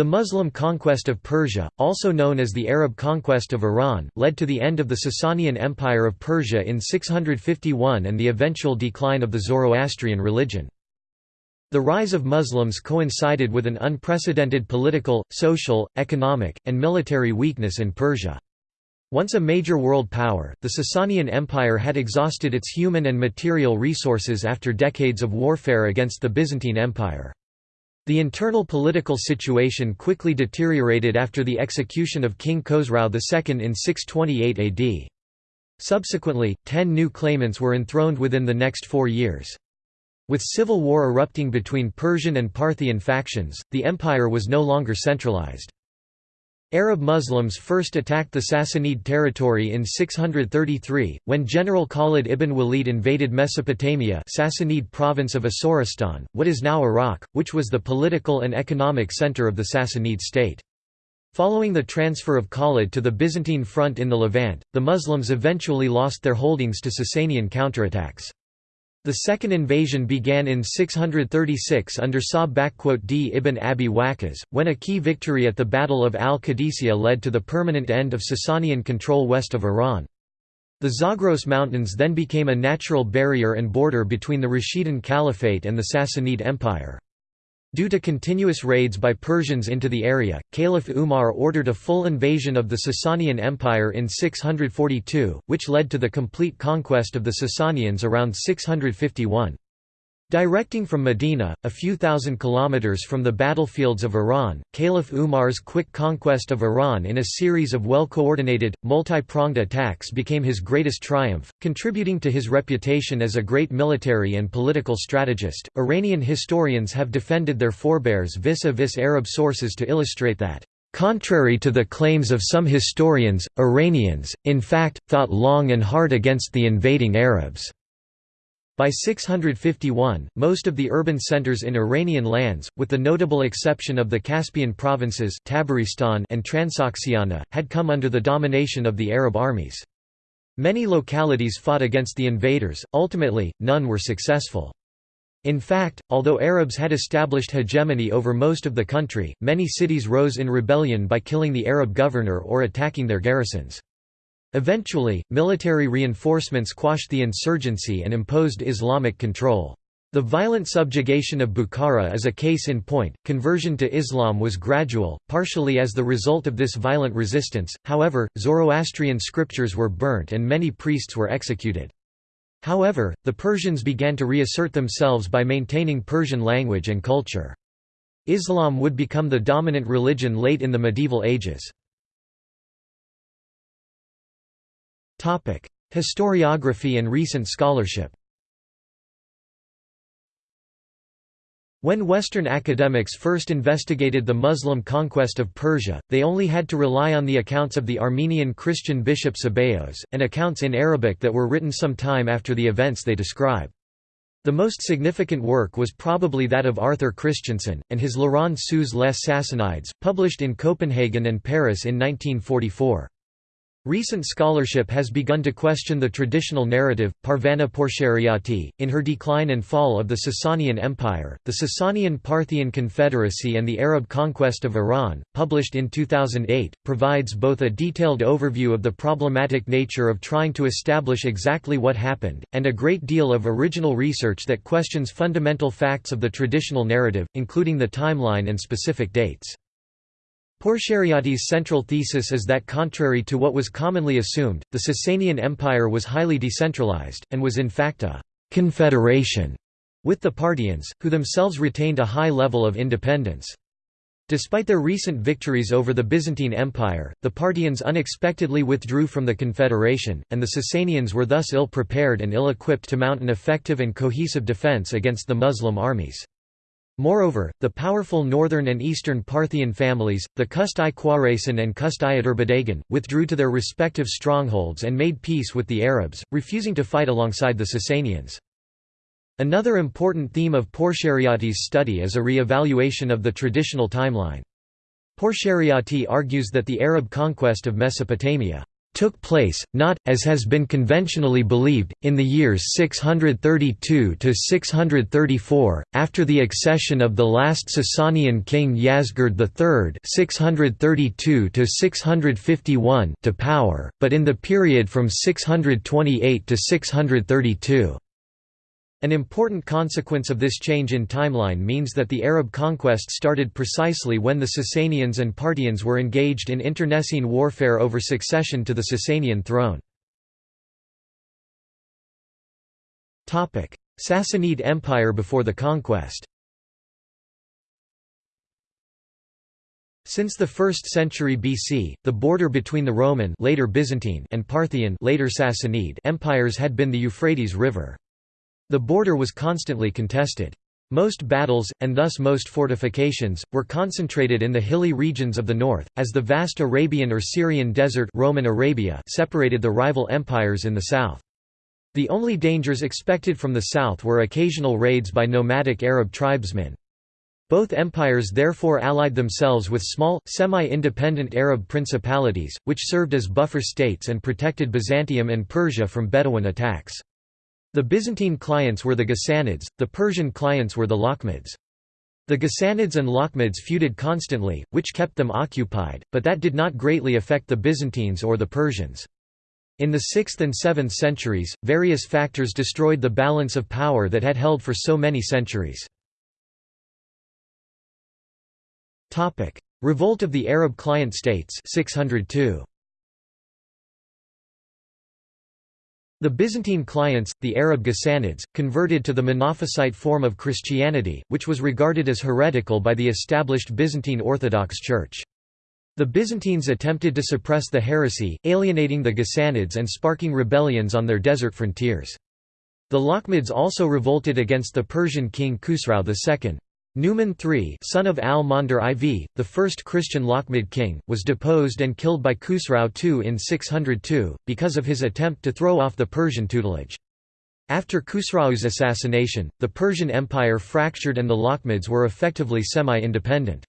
The Muslim conquest of Persia, also known as the Arab conquest of Iran, led to the end of the Sasanian Empire of Persia in 651 and the eventual decline of the Zoroastrian religion. The rise of Muslims coincided with an unprecedented political, social, economic, and military weakness in Persia. Once a major world power, the Sasanian Empire had exhausted its human and material resources after decades of warfare against the Byzantine Empire. The internal political situation quickly deteriorated after the execution of King Khosrau II in 628 AD. Subsequently, ten new claimants were enthroned within the next four years. With civil war erupting between Persian and Parthian factions, the empire was no longer centralized. Arab Muslims first attacked the Sassanid territory in 633, when General Khalid ibn Walid invaded Mesopotamia Sassanid province of Asoristan, what is now Iraq, which was the political and economic center of the Sassanid state. Following the transfer of Khalid to the Byzantine front in the Levant, the Muslims eventually lost their holdings to Sasanian counterattacks. The second invasion began in 636 under Sa'd ibn Abi Waqqas, when a key victory at the Battle of al-Qadisiyah led to the permanent end of Sasanian control west of Iran. The Zagros Mountains then became a natural barrier and border between the Rashidun Caliphate and the Sassanid Empire. Due to continuous raids by Persians into the area, Caliph Umar ordered a full invasion of the Sasanian Empire in 642, which led to the complete conquest of the Sasanians around 651. Directing from Medina, a few thousand kilometers from the battlefields of Iran, Caliph Umar's quick conquest of Iran in a series of well-coordinated, multi-pronged attacks became his greatest triumph, contributing to his reputation as a great military and political strategist. Iranian historians have defended their forebears vis-a-vis -vis Arab sources to illustrate that Contrary to the claims of some historians, Iranians, in fact, thought long and hard against the invading Arabs. By 651, most of the urban centers in Iranian lands, with the notable exception of the Caspian provinces Tabaristan and Transoxiana, had come under the domination of the Arab armies. Many localities fought against the invaders, ultimately, none were successful. In fact, although Arabs had established hegemony over most of the country, many cities rose in rebellion by killing the Arab governor or attacking their garrisons. Eventually, military reinforcements quashed the insurgency and imposed Islamic control. The violent subjugation of Bukhara is a case in point. Conversion to Islam was gradual, partially as the result of this violent resistance, however, Zoroastrian scriptures were burnt and many priests were executed. However, the Persians began to reassert themselves by maintaining Persian language and culture. Islam would become the dominant religion late in the medieval ages. Historiography and recent scholarship When Western academics first investigated the Muslim conquest of Persia, they only had to rely on the accounts of the Armenian Christian bishop Sebeos, and accounts in Arabic that were written some time after the events they describe. The most significant work was probably that of Arthur Christensen, and his L'Iran sous les Sassanides, published in Copenhagen and Paris in 1944. Recent scholarship has begun to question the traditional narrative. Parvaneh Pourshariati, in her Decline and Fall of the Sasanian Empire, the Sasanian Parthian Confederacy and the Arab Conquest of Iran, published in 2008, provides both a detailed overview of the problematic nature of trying to establish exactly what happened, and a great deal of original research that questions fundamental facts of the traditional narrative, including the timeline and specific dates. Pourshariati's central thesis is that contrary to what was commonly assumed, the Sasanian Empire was highly decentralized, and was in fact a «confederation» with the Parthians, who themselves retained a high level of independence. Despite their recent victories over the Byzantine Empire, the Parthians unexpectedly withdrew from the Confederation, and the Sasanians were thus ill-prepared and ill-equipped to mount an effective and cohesive defense against the Muslim armies. Moreover, the powerful northern and eastern Parthian families, the Kust-i and Kust-i Adurbadagan, withdrew to their respective strongholds and made peace with the Arabs, refusing to fight alongside the Sasanians. Another important theme of Pourshariati's study is a re-evaluation of the traditional timeline. Pourshariati argues that the Arab conquest of Mesopotamia took place, not, as has been conventionally believed, in the years 632–634, after the accession of the last Sasanian king Yazgird III 632 to power, but in the period from 628 to 632. An important consequence of this change in timeline means that the Arab conquest started precisely when the Sasanians and Parthians were engaged in internecine warfare over succession to the Sasanian throne. Sassanid Empire before the conquest Since the 1st century BC, the border between the Roman later Byzantine and Parthian later Sassanid empires had been the Euphrates River. The border was constantly contested. Most battles, and thus most fortifications, were concentrated in the hilly regions of the north, as the vast Arabian or Syrian desert Roman Arabia separated the rival empires in the south. The only dangers expected from the south were occasional raids by nomadic Arab tribesmen. Both empires therefore allied themselves with small, semi-independent Arab principalities, which served as buffer states and protected Byzantium and Persia from Bedouin attacks. The Byzantine clients were the Ghassanids, the Persian clients were the Lakhmids. The Ghassanids and Lakhmids feuded constantly, which kept them occupied, but that did not greatly affect the Byzantines or the Persians. In the 6th and 7th centuries, various factors destroyed the balance of power that had held for so many centuries. Revolt of the Arab client states 602. The Byzantine clients, the Arab Ghassanids, converted to the Monophysite form of Christianity, which was regarded as heretical by the established Byzantine Orthodox Church. The Byzantines attempted to suppress the heresy, alienating the Ghassanids and sparking rebellions on their desert frontiers. The Lakhmids also revolted against the Persian king Khusrau II. Numan III son of al-Mundhir IV, the first Christian Lakhmid king, was deposed and killed by Khusrau II in 602, because of his attempt to throw off the Persian tutelage. After Khusrau's assassination, the Persian Empire fractured and the Lakhmids were effectively semi-independent.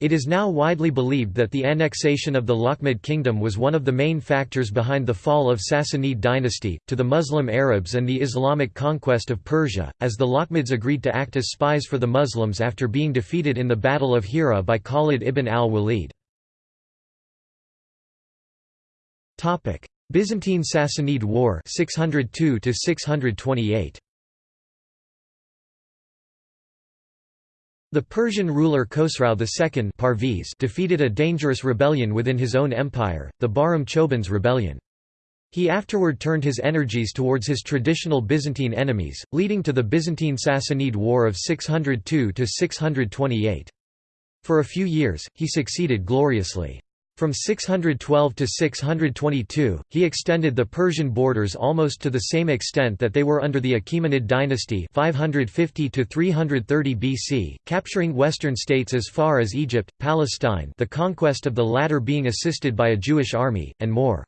It is now widely believed that the annexation of the Lakhmid kingdom was one of the main factors behind the fall of Sassanid dynasty, to the Muslim Arabs and the Islamic conquest of Persia, as the Lakhmids agreed to act as spies for the Muslims after being defeated in the Battle of Hira by Khalid ibn al-Walid. Byzantine Sassanid War 602 628 The Persian ruler Khosrau II Parviz defeated a dangerous rebellion within his own empire, the Bahram Chobin's rebellion. He afterward turned his energies towards his traditional Byzantine enemies, leading to the Byzantine-Sassanid War of 602–628. For a few years, he succeeded gloriously. From 612 to 622, he extended the Persian borders almost to the same extent that they were under the Achaemenid dynasty 550 to 330 BC, capturing western states as far as Egypt, Palestine the conquest of the latter being assisted by a Jewish army, and more.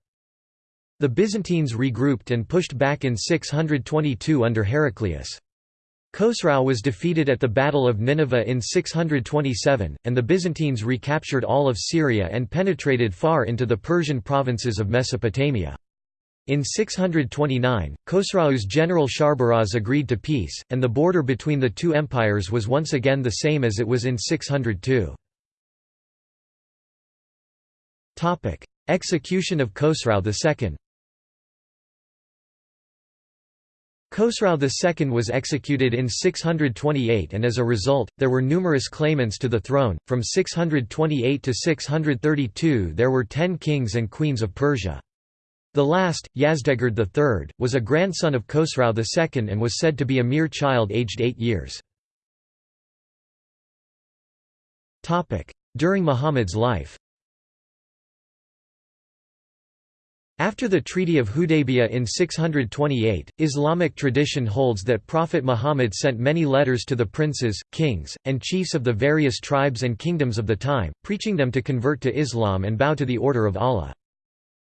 The Byzantines regrouped and pushed back in 622 under Heraclius. Khosrau was defeated at the Battle of Nineveh in 627, and the Byzantines recaptured all of Syria and penetrated far into the Persian provinces of Mesopotamia. In 629, Khosrau's general Shahrbaraz agreed to peace, and the border between the two empires was once again the same as it was in 602. Execution of Khosrau II Khosrau II was executed in 628 and as a result, there were numerous claimants to the throne. From 628 to 632 there were ten kings and queens of Persia. The last, Yazdegerd III, was a grandson of Khosrau II and was said to be a mere child aged eight years. During Muhammad's life After the Treaty of Hudaybiyah in 628, Islamic tradition holds that Prophet Muhammad sent many letters to the princes, kings, and chiefs of the various tribes and kingdoms of the time, preaching them to convert to Islam and bow to the order of Allah.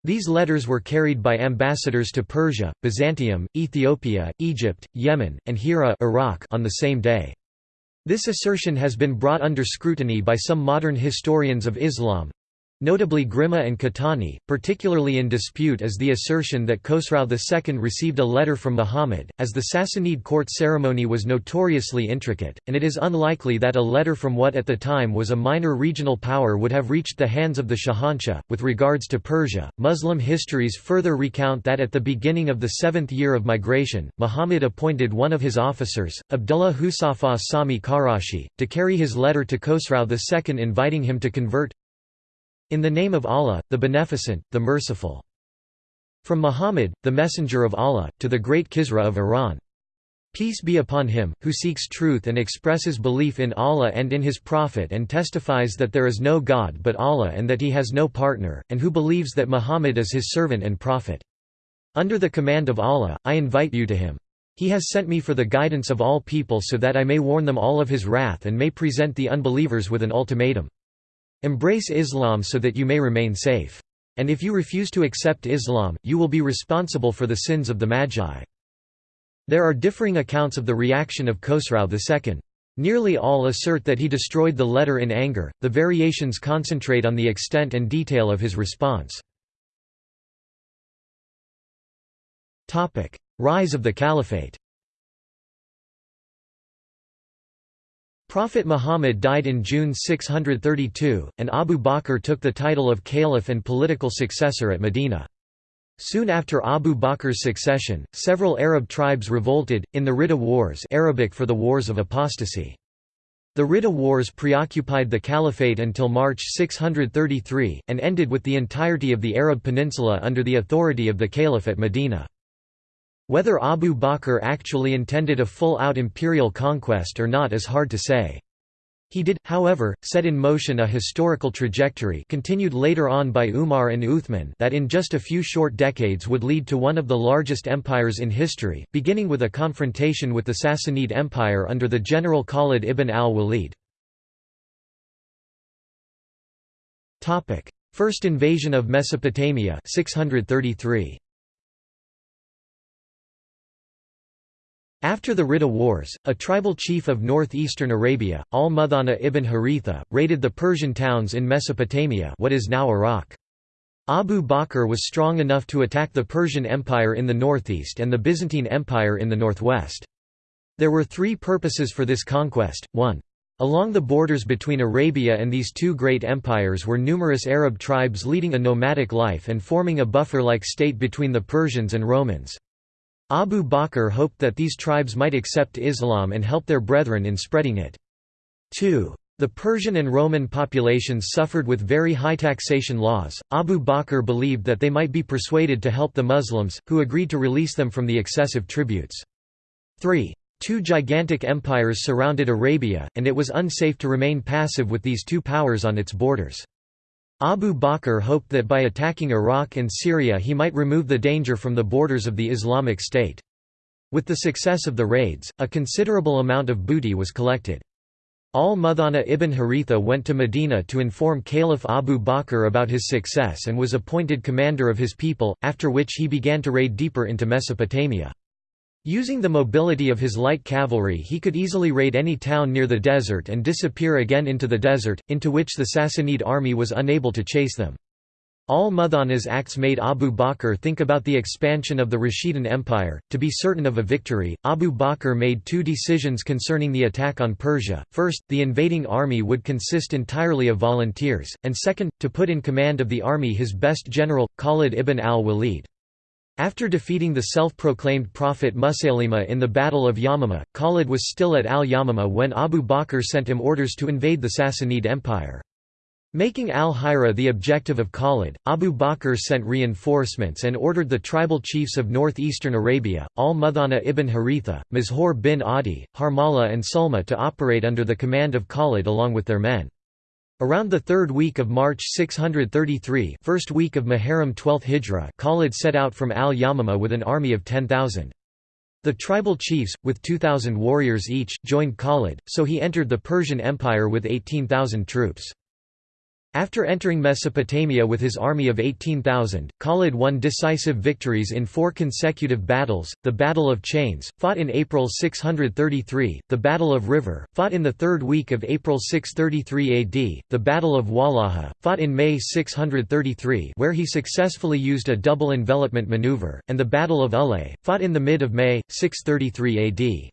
These letters were carried by ambassadors to Persia, Byzantium, Ethiopia, Egypt, Yemen, and Hira Iraq on the same day. This assertion has been brought under scrutiny by some modern historians of Islam, Notably Grimme and Caetani, particularly in dispute is the assertion that Khosrau II received a letter from Muhammad, as the Sassanid court ceremony was notoriously intricate, and it is unlikely that a letter from what at the time was a minor regional power would have reached the hands of the Shahanshah. With regards to Persia, Muslim histories further recount that at the beginning of the seventh year of migration, Muhammad appointed one of his officers, Abdullah Husafa Sami Karashi, to carry his letter to Khosrau II inviting him to convert in the name of Allah, the Beneficent, the Merciful. From Muhammad, the Messenger of Allah, to the great Kisra of Iran. Peace be upon him, who seeks truth and expresses belief in Allah and in his Prophet and testifies that there is no God but Allah and that he has no partner, and who believes that Muhammad is his servant and prophet. Under the command of Allah, I invite you to him. He has sent me for the guidance of all people so that I may warn them all of his wrath and may present the unbelievers with an ultimatum. Embrace Islam so that you may remain safe. And if you refuse to accept Islam, you will be responsible for the sins of the Magi. There are differing accounts of the reaction of Khosrau II. Nearly all assert that he destroyed the letter in anger, the variations concentrate on the extent and detail of his response. Rise of the Caliphate Prophet Muhammad died in June 632, and Abu Bakr took the title of caliph and political successor at Medina. Soon after Abu Bakr's succession, several Arab tribes revolted, in the Ridda Wars Arabic for the Wars of Apostasy. The Ridda Wars preoccupied the caliphate until March 633, and ended with the entirety of the Arab peninsula under the authority of the caliph at Medina. Whether Abu Bakr actually intended a full-out imperial conquest or not is hard to say. He did, however, set in motion a historical trajectory continued later on by Umar and Uthman that in just a few short decades would lead to one of the largest empires in history, beginning with a confrontation with the Sassanid Empire under the general Khalid ibn al-Walid. First invasion of Mesopotamia 633. After the Ridda Wars, a tribal chief of northeastern Arabia, al-Muthanna ibn Haritha, raided the Persian towns in Mesopotamia what is now Iraq. Abu Bakr was strong enough to attack the Persian Empire in the northeast and the Byzantine Empire in the northwest. There were three purposes for this conquest, 1. Along the borders between Arabia and these two great empires were numerous Arab tribes leading a nomadic life and forming a buffer-like state between the Persians and Romans. Abu Bakr hoped that these tribes might accept Islam and help their brethren in spreading it. 2. The Persian and Roman populations suffered with very high taxation laws. Abu Bakr believed that they might be persuaded to help the Muslims, who agreed to release them from the excessive tributes. 3. Two gigantic empires surrounded Arabia, and it was unsafe to remain passive with these two powers on its borders. Abu Bakr hoped that by attacking Iraq and Syria he might remove the danger from the borders of the Islamic State. With the success of the raids, a considerable amount of booty was collected. Al-Muthanna ibn Haritha went to Medina to inform Caliph Abu Bakr about his success and was appointed commander of his people, after which he began to raid deeper into Mesopotamia. Using the mobility of his light cavalry he could easily raid any town near the desert and disappear again into the desert, into which the Sassanid army was unable to chase them. Al-Muthanna's acts made Abu Bakr think about the expansion of the Rashidun Empire. To be certain of a victory, Abu Bakr made two decisions concerning the attack on Persia. First, the invading army would consist entirely of volunteers, and second, to put in command of the army his best general, Khalid ibn al-Walid. After defeating the self-proclaimed prophet Musaylima in the Battle of Yamama, Khalid was still at al-Yamama when Abu Bakr sent him orders to invade the Sassanid Empire. Making al-Hira the objective of Khalid, Abu Bakr sent reinforcements and ordered the tribal chiefs of northeastern Arabia, al-Muthanna ibn Haritha, Mazhor bin Adi, Harmala and Sulma to operate under the command of Khalid along with their men. Around the third week of March 633 first week of Muharram 12th Hijra Khalid set out from al-Yamama with an army of 10,000. The tribal chiefs, with 2,000 warriors each, joined Khalid, so he entered the Persian Empire with 18,000 troops. After entering Mesopotamia with his army of 18,000, Khalid won decisive victories in four consecutive battles, the Battle of Chains, fought in April 633, the Battle of River, fought in the third week of April 633 AD, the Battle of Walaja, fought in May 633 where he successfully used a double envelopment maneuver, and the Battle of Ulay, fought in the mid of May, 633 AD.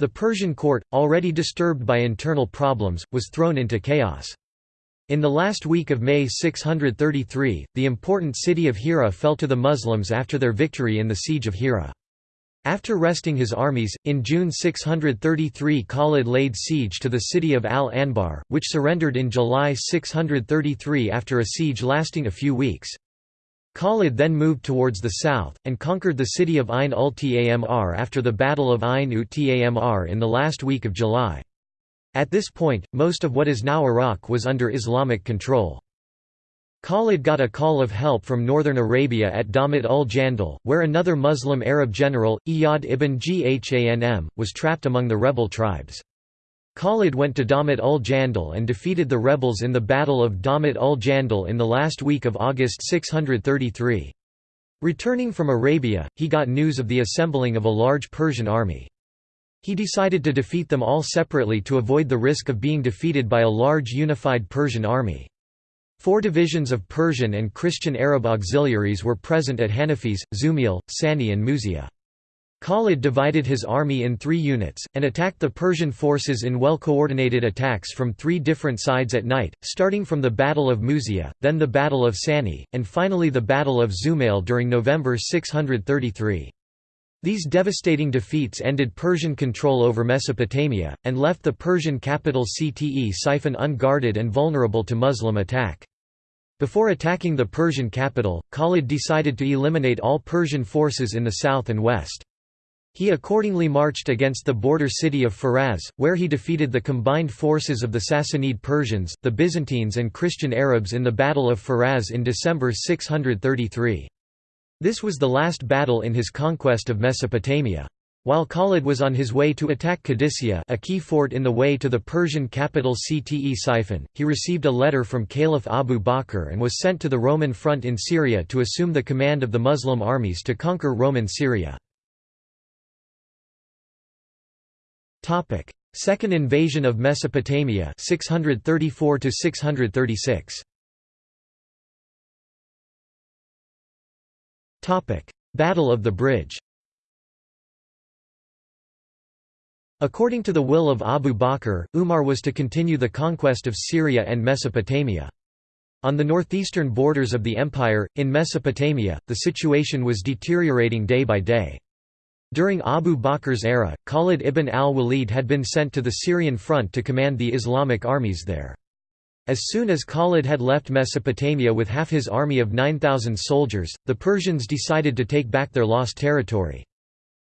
The Persian court, already disturbed by internal problems, was thrown into chaos. In the last week of May 633, the important city of Hira fell to the Muslims after their victory in the siege of Hira. After resting his armies, in June 633 Khalid laid siege to the city of Al-Anbar, which surrendered in July 633 after a siege lasting a few weeks. Khalid then moved towards the south, and conquered the city of Ain ul Tamr after the Battle of Ain ut Tamr in the last week of July. At this point, most of what is now Iraq was under Islamic control. Khalid got a call of help from northern Arabia at Damat ul Jandal, where another Muslim Arab general, Iyad ibn Ghanm, was trapped among the rebel tribes. Khalid went to Damat ul Jandal and defeated the rebels in the Battle of Damat ul Jandal in the last week of August 633. Returning from Arabia, he got news of the assembling of a large Persian army. He decided to defeat them all separately to avoid the risk of being defeated by a large unified Persian army. Four divisions of Persian and Christian Arab auxiliaries were present at Hanafis, Zumail, Sani and Muzia. Khalid divided his army in three units, and attacked the Persian forces in well-coordinated attacks from three different sides at night, starting from the Battle of Muzia, then the Battle of Sani, and finally the Battle of Zumail during November 633. These devastating defeats ended Persian control over Mesopotamia, and left the Persian capital Ctesiphon unguarded and vulnerable to Muslim attack. Before attacking the Persian capital, Khalid decided to eliminate all Persian forces in the south and west. He accordingly marched against the border city of Faraz, where he defeated the combined forces of the Sassanid Persians, the Byzantines and Christian Arabs in the Battle of Faraz in December 633. This was the last battle in his conquest of Mesopotamia. While Khalid was on his way to attack Qadisiyah a key fort in the way to the Persian capital Ctesiphon, he received a letter from Caliph Abu Bakr and was sent to the Roman front in Syria to assume the command of the Muslim armies to conquer Roman Syria. Second invasion of Mesopotamia 634 636. Battle of the Bridge According to the will of Abu Bakr, Umar was to continue the conquest of Syria and Mesopotamia. On the northeastern borders of the empire, in Mesopotamia, the situation was deteriorating day by day. During Abu Bakr's era, Khalid ibn al-Walid had been sent to the Syrian front to command the Islamic armies there. As soon as Khalid had left Mesopotamia with half his army of 9,000 soldiers, the Persians decided to take back their lost territory.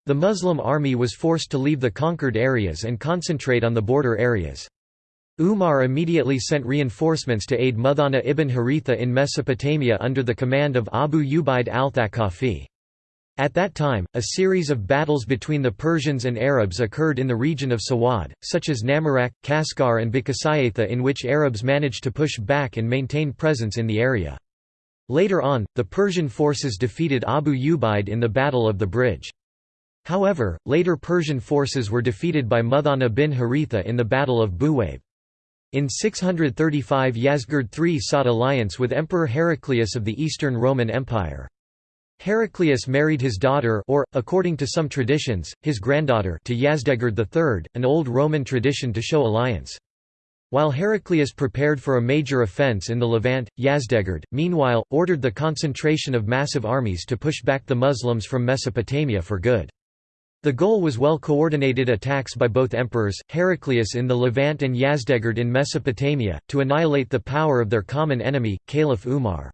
The Muslim army was forced to leave the conquered areas and concentrate on the border areas. Umar immediately sent reinforcements to aid Muthanna ibn Haritha in Mesopotamia under the command of Abu Ubaid al-Thaqafi. At that time, a series of battles between the Persians and Arabs occurred in the region of Sawad, such as Namarak, Kaskar and Bikasayatha in which Arabs managed to push back and maintain presence in the area. Later on, the Persian forces defeated Abu Ubaid in the Battle of the Bridge. However, later Persian forces were defeated by Muthanna bin Haritha in the Battle of Buwaib. In 635 Yazgird III sought alliance with Emperor Heraclius of the Eastern Roman Empire. Heraclius married his daughter or, according to some traditions, his granddaughter to Yazdegerd III, an old Roman tradition to show alliance. While Heraclius prepared for a major offence in the Levant, Yazdegerd, meanwhile, ordered the concentration of massive armies to push back the Muslims from Mesopotamia for good. The goal was well-coordinated attacks by both emperors, Heraclius in the Levant and Yazdegerd in Mesopotamia, to annihilate the power of their common enemy, Caliph Umar.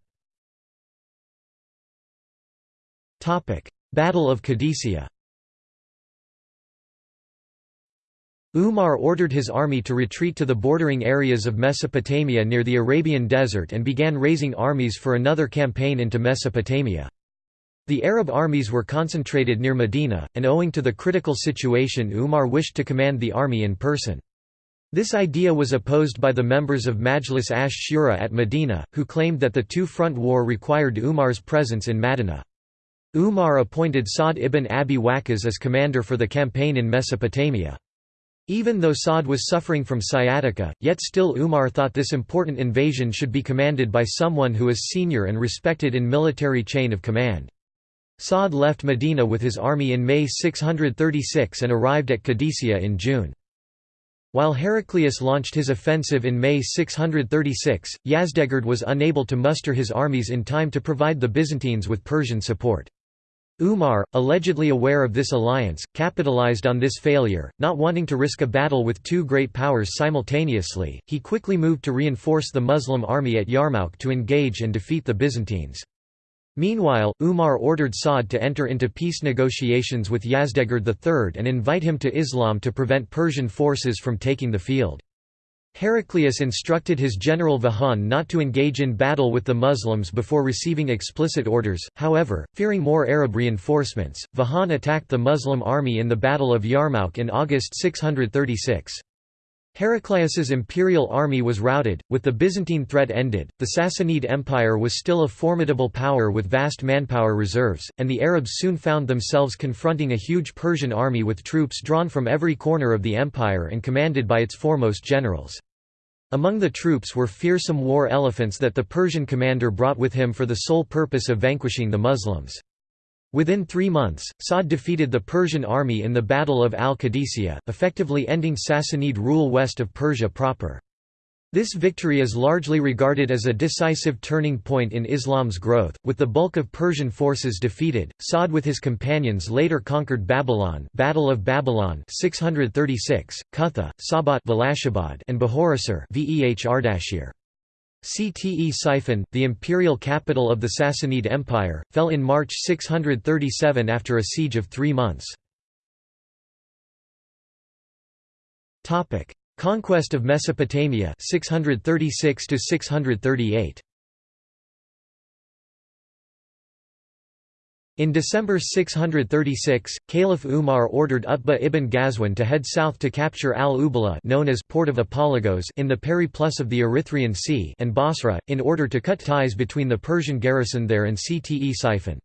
Battle of Qadisiyah Umar ordered his army to retreat to the bordering areas of Mesopotamia near the Arabian Desert and began raising armies for another campaign into Mesopotamia. The Arab armies were concentrated near Medina, and owing to the critical situation Umar wished to command the army in person. This idea was opposed by the members of Majlis ash-Shura at Medina, who claimed that the two-front war required Umar's presence in Madinah. Umar appointed Sa'd ibn Abi Waqqas as commander for the campaign in Mesopotamia. Even though Sa'd was suffering from sciatica, yet still Umar thought this important invasion should be commanded by someone who is senior and respected in military chain of command. Sa'd left Medina with his army in May 636 and arrived at Qadisiyah in June. While Heraclius launched his offensive in May 636, Yazdegerd was unable to muster his armies in time to provide the Byzantines with Persian support. Umar, allegedly aware of this alliance, capitalized on this failure, not wanting to risk a battle with two great powers simultaneously, he quickly moved to reinforce the Muslim army at Yarmouk to engage and defeat the Byzantines. Meanwhile, Umar ordered Sa'd to enter into peace negotiations with Yazdegerd III and invite him to Islam to prevent Persian forces from taking the field. Heraclius instructed his general Vahan not to engage in battle with the Muslims before receiving explicit orders, however, fearing more Arab reinforcements, Vahan attacked the Muslim army in the Battle of Yarmouk in August 636. Heraclius's imperial army was routed, with the Byzantine threat ended, the Sassanid Empire was still a formidable power with vast manpower reserves, and the Arabs soon found themselves confronting a huge Persian army with troops drawn from every corner of the empire and commanded by its foremost generals. Among the troops were fearsome war elephants that the Persian commander brought with him for the sole purpose of vanquishing the Muslims. Within three months, Sa'd defeated the Persian army in the Battle of al-Qadisiyah, effectively ending Sassanid rule west of Persia proper. This victory is largely regarded as a decisive turning point in Islam's growth, with the bulk of Persian forces defeated. Sa'd with his companions later conquered Babylon, Battle of Babylon 636, Kutha, Sabat and Bahorassar Veh Ardashir. Ctesiphon, the imperial capital of the Sassanid Empire, fell in March 637 after a siege of three months. Conquest of Mesopotamia 636 638. In December 636, Caliph Umar ordered Utbah ibn Ghazwan to head south to capture al-Ubala known as Port of Apologos in the periplus of the Erythraean Sea and Basra, in order to cut ties between the Persian garrison there and Ctesiphon.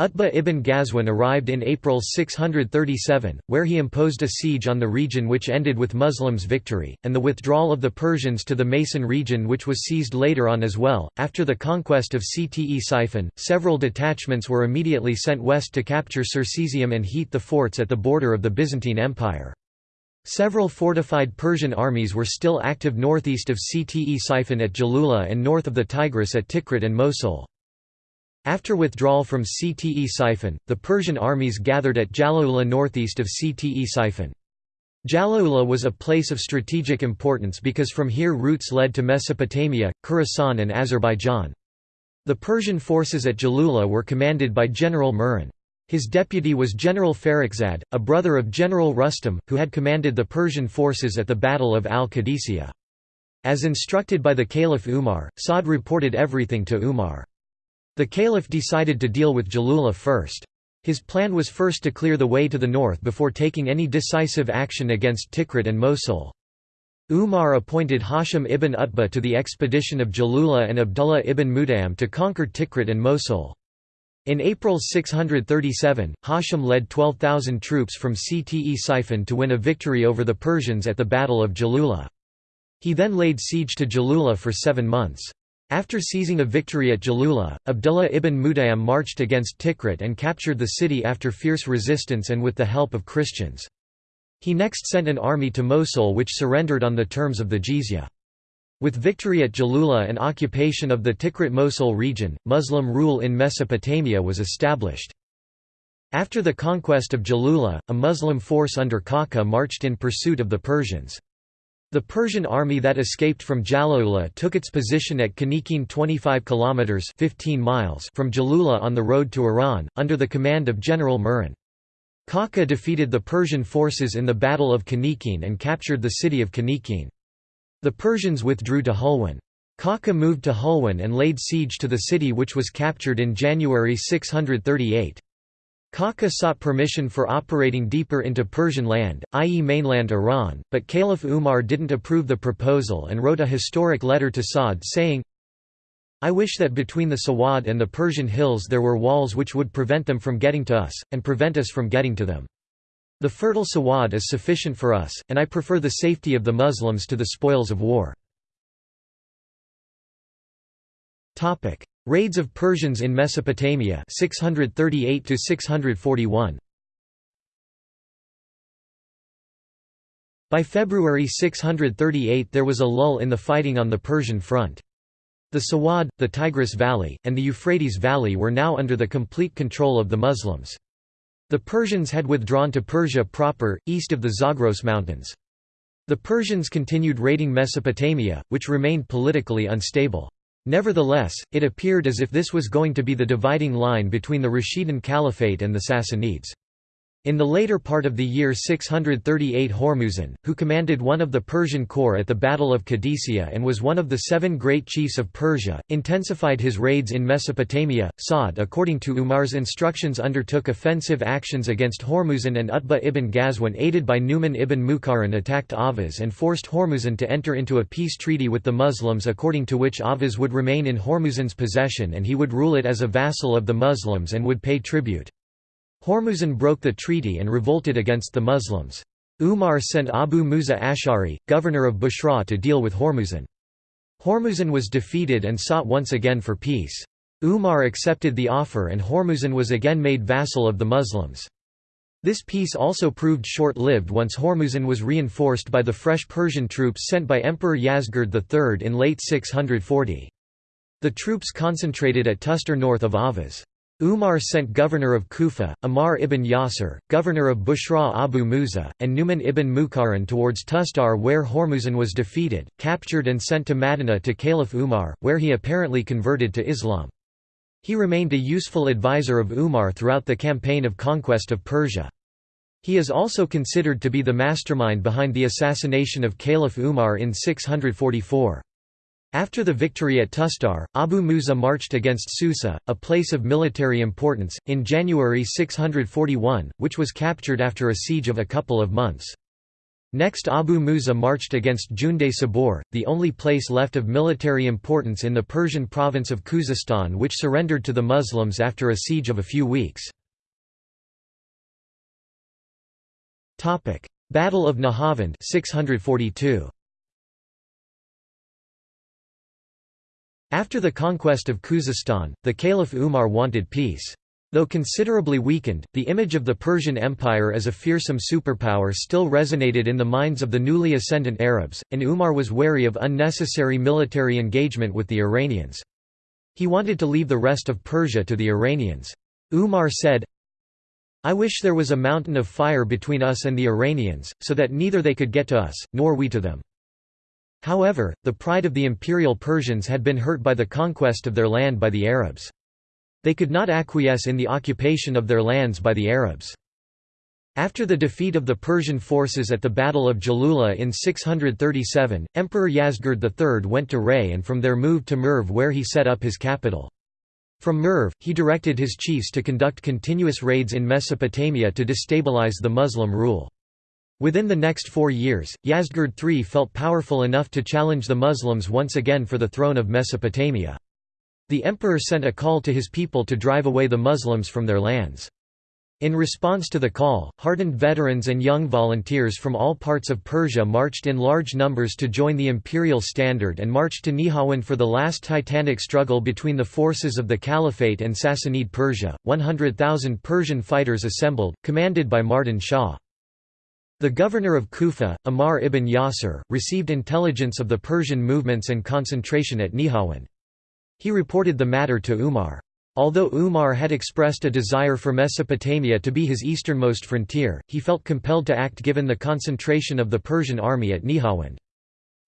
Utbah ibn Ghazwan arrived in April 637, where he imposed a siege on the region which ended with Muslims' victory, and the withdrawal of the Persians to the Masan region which was seized later on as well. After the conquest of Ctesiphon, several detachments were immediately sent west to capture Circesium and Hit the forts at the border of the Byzantine Empire. Several fortified Persian armies were still active northeast of Ctesiphon at Jalula and north of the Tigris at Tikrit and Mosul. After withdrawal from Ctesiphon, the Persian armies gathered at Jalaula northeast of Ctesiphon. Jalaula was a place of strategic importance because from here routes led to Mesopotamia, Khorasan and Azerbaijan. The Persian forces at Jalula were commanded by General Murran. His deputy was General Farrukhzad, a brother of General Rustam, who had commanded the Persian forces at the Battle of al-Qadisiyah. As instructed by the Caliph Umar, Sa'd reported everything to Umar. The caliph decided to deal with Jalula first. His plan was first to clear the way to the north before taking any decisive action against Tikrit and Mosul. Umar appointed Hashim ibn Utbah to the expedition of Jalula and Abdullah ibn Mut'im to conquer Tikrit and Mosul. In April 637, Hashim led 12,000 troops from Cte Ctesiphon to win a victory over the Persians at the Battle of Jalula. He then laid siege to Jalula for seven months. After seizing a victory at Jalula, Abdullah ibn Mut'im marched against Tikrit and captured the city after fierce resistance and with the help of Christians. He next sent an army to Mosul which surrendered on the terms of the jizya. With victory at Jalula and occupation of the Tikrit-Mosul region, Muslim rule in Mesopotamia was established. After the conquest of Jalula, a Muslim force under Kaka marched in pursuit of the Persians. The Persian army that escaped from Jalula took its position at Kanikin 25 kilometers 15 miles from Jalula on the road to Iran under the command of General Murran. Kaka defeated the Persian forces in the Battle of Kanikin and captured the city of Kanikin. The Persians withdrew to Hulwan. Kaka moved to Hulwan and laid siege to the city which was captured in January 638. Khaka sought permission for operating deeper into Persian land, i.e. mainland Iran, but Caliph Umar didn't approve the proposal and wrote a historic letter to Saud saying, I wish that between the Sawad and the Persian hills there were walls which would prevent them from getting to us, and prevent us from getting to them. The fertile Sawad is sufficient for us, and I prefer the safety of the Muslims to the spoils of war. Raids of Persians in Mesopotamia 638 to 641 By February 638 there was a lull in the fighting on the Persian front. The Sawad, the Tigris Valley, and the Euphrates Valley were now under the complete control of the Muslims. The Persians had withdrawn to Persia proper, east of the Zagros Mountains. The Persians continued raiding Mesopotamia, which remained politically unstable. Nevertheless, it appeared as if this was going to be the dividing line between the Rashidun Caliphate and the Sassanids. In the later part of the year 638 Hormuzan, who commanded one of the Persian corps at the Battle of Qadisiyah and was one of the seven great chiefs of Persia, intensified his raids in Mesopotamia. Saud according to Umar's instructions undertook offensive actions against Hormuzan and Utbah ibn Ghazwan aided by Numan ibn Muqarrin attacked Ahvaz and forced Hormuzan to enter into a peace treaty with the Muslims according to which Ahvaz would remain in Hormuzan's possession and he would rule it as a vassal of the Muslims and would pay tribute. Hormuzan broke the treaty and revolted against the Muslims. Umar sent Abu Musa Ash'ari, governor of Basra to deal with Hormuzan. Hormuzan was defeated and sought once again for peace. Umar accepted the offer and Hormuzan was again made vassal of the Muslims. This peace also proved short-lived once Hormuzan was reinforced by the fresh Persian troops sent by Emperor Yazgird III in late 640. The troops concentrated at Tustar north of Ahvaz. Umar sent governor of Kufa, Ammar ibn Yasir, governor of Basra Abu Musa, and Numan ibn Muqarrin towards Tustar where Hormuzan was defeated, captured and sent to Madinah to Caliph Umar, where he apparently converted to Islam. He remained a useful advisor of Umar throughout the campaign of conquest of Persia. He is also considered to be the mastermind behind the assassination of Caliph Umar in 644. After the victory at Tustar, Abu Musa marched against Susa, a place of military importance, in January 641, which was captured after a siege of a couple of months. Next Abu Musa marched against Junde Sabur, the only place left of military importance in the Persian province of Khuzestan which surrendered to the Muslims after a siege of a few weeks. Battle of Nahavand 642. After the conquest of Khuzestan, the Caliph Umar wanted peace. Though considerably weakened, the image of the Persian Empire as a fearsome superpower still resonated in the minds of the newly ascendant Arabs, and Umar was wary of unnecessary military engagement with the Iranians. He wanted to leave the rest of Persia to the Iranians. Umar said, I wish there was a mountain of fire between us and the Iranians, so that neither they could get to us, nor we to them. However, the pride of the imperial Persians had been hurt by the conquest of their land by the Arabs. They could not acquiesce in the occupation of their lands by the Arabs. After the defeat of the Persian forces at the Battle of Jalula in 637, Emperor Yazgird III went to Ray and from there moved to Merv where he set up his capital. From Merv, he directed his chiefs to conduct continuous raids in Mesopotamia to destabilize the Muslim rule. Within the next four years, Yazdgird III felt powerful enough to challenge the Muslims once again for the throne of Mesopotamia. The emperor sent a call to his people to drive away the Muslims from their lands. In response to the call, hardened veterans and young volunteers from all parts of Persia marched in large numbers to join the imperial standard and marched to Nihawand for the last titanic struggle between the forces of the Caliphate and Sassanid Persia. 100,000 Persian fighters assembled, commanded by Mardan Shah. The governor of Kufa, Ammar ibn Yasir, received intelligence of the Persian movements and concentration at Nihawand. He reported the matter to Umar. Although Umar had expressed a desire for Mesopotamia to be his easternmost frontier, he felt compelled to act given the concentration of the Persian army at Nihawand.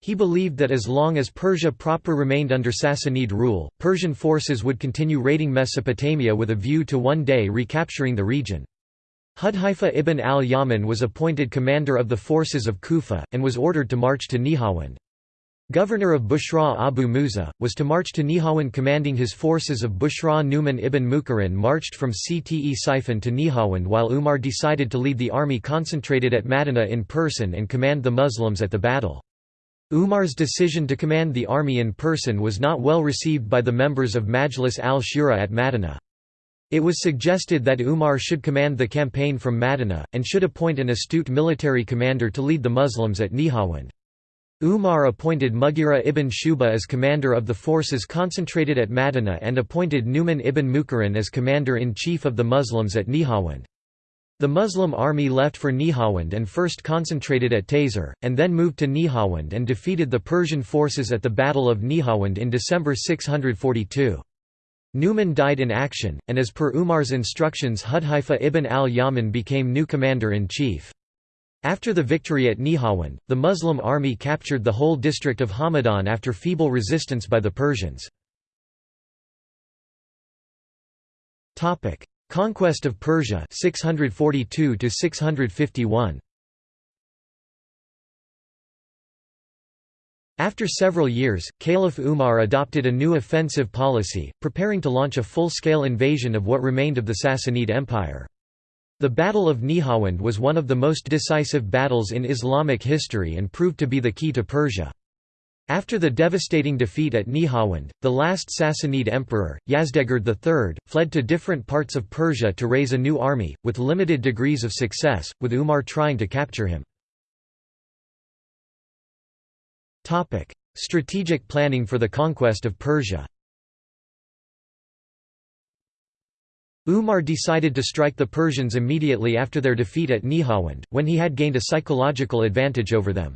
He believed that as long as Persia proper remained under Sassanid rule, Persian forces would continue raiding Mesopotamia with a view to one day recapturing the region. Hudhaifa ibn al-Yaman was appointed commander of the forces of Kufa, and was ordered to march to Nihawand. governor of Basra Abu Musa, was to march to Nihawand commanding his forces of Basra Numan ibn Muqarrin marched from Cte Siphon to Nihawand while Umar decided to lead the army concentrated at Madinah in person and command the Muslims at the battle. Umar's decision to command the army in person was not well received by the members of Majlis al-Shura at Madinah. It was suggested that Umar should command the campaign from Madinah, and should appoint an astute military commander to lead the Muslims at Nihawand. Umar appointed Mughira ibn Shuba as commander of the forces concentrated at Madinah and appointed Numan ibn Muqarrin as commander-in-chief of the Muslims at Nihawand. The Muslim army left for Nihawand and first concentrated at Tayzur, and then moved to Nihawand and defeated the Persian forces at the Battle of Nihawand in December 642. Numan died in action, and as per Umar's instructions Hudhaifa ibn al-Yaman became new commander-in-chief. After the victory at Nihawand, the Muslim army captured the whole district of Hamadan after feeble resistance by the Persians. Conquest of Persia 642 to 651 After several years, Caliph Umar adopted a new offensive policy, preparing to launch a full-scale invasion of what remained of the Sassanid Empire. The Battle of Nihawand was one of the most decisive battles in Islamic history and proved to be the key to Persia. After the devastating defeat at Nihawand, the last Sassanid emperor, Yazdegerd III, fled to different parts of Persia to raise a new army, with limited degrees of success, with Umar trying to capture him. Strategic planning for the conquest of Persia Umar decided to strike the Persians immediately after their defeat at Nihawand, when he had gained a psychological advantage over them.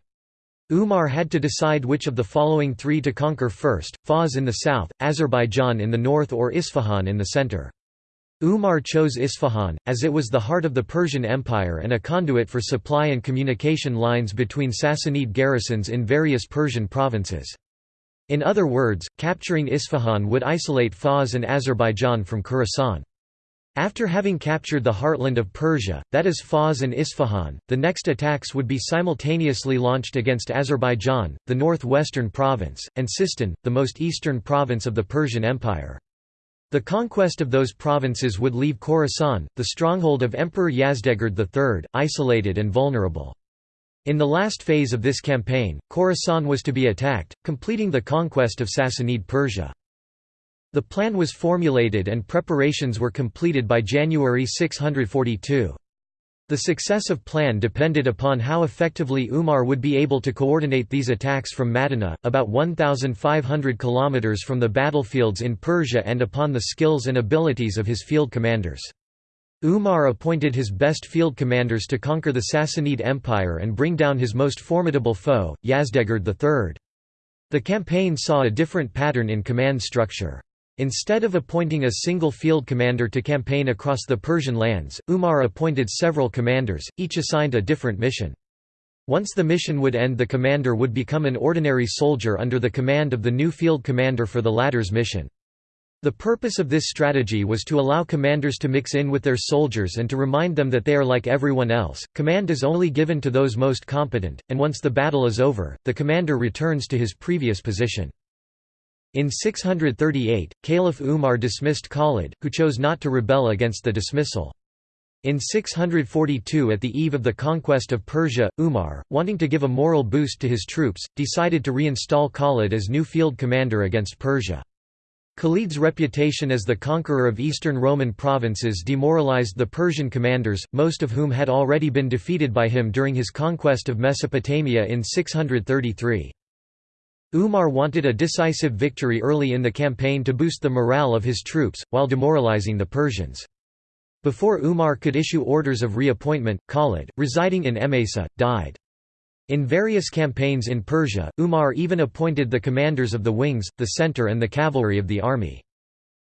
Umar had to decide which of the following three to conquer first, Fars in the south, Azerbaijan in the north or Isfahan in the center. Umar chose Isfahan, as it was the heart of the Persian Empire and a conduit for supply and communication lines between Sassanid garrisons in various Persian provinces. In other words, capturing Isfahan would isolate Fars and Azerbaijan from Khorasan. After having captured the heartland of Persia, that is Fars and Isfahan, the next attacks would be simultaneously launched against Azerbaijan, the northwestern province, and Sistan, the most eastern province of the Persian Empire. The conquest of those provinces would leave Khorasan, the stronghold of Emperor Yazdegerd III, isolated and vulnerable. In the last phase of this campaign, Khorasan was to be attacked, completing the conquest of Sassanid Persia. The plan was formulated and preparations were completed by January 642. The success of plan depended upon how effectively Umar would be able to coordinate these attacks from Madinah, about 1,500 km from the battlefields in Persia and upon the skills and abilities of his field commanders. Umar appointed his best field commanders to conquer the Sassanid Empire and bring down his most formidable foe, Yazdegerd III. The campaign saw a different pattern in command structure. Instead of appointing a single field commander to campaign across the Persian lands, Umar appointed several commanders, each assigned a different mission. Once the mission would end the commander would become an ordinary soldier under the command of the new field commander for the latter's mission. The purpose of this strategy was to allow commanders to mix in with their soldiers and to remind them that they are like everyone else. Command is only given to those most competent, and once the battle is over, the commander returns to his previous position. In 638, Caliph Umar dismissed Khalid, who chose not to rebel against the dismissal. In 642 at the eve of the conquest of Persia, Umar, wanting to give a moral boost to his troops, decided to reinstall Khalid as new field commander against Persia. Khalid's reputation as the conqueror of eastern Roman provinces demoralized the Persian commanders, most of whom had already been defeated by him during his conquest of Mesopotamia in 633. Umar wanted a decisive victory early in the campaign to boost the morale of his troops, while demoralizing the Persians. Before Umar could issue orders of reappointment, Khalid, residing in Emesa, died. In various campaigns in Persia, Umar even appointed the commanders of the wings, the center and the cavalry of the army.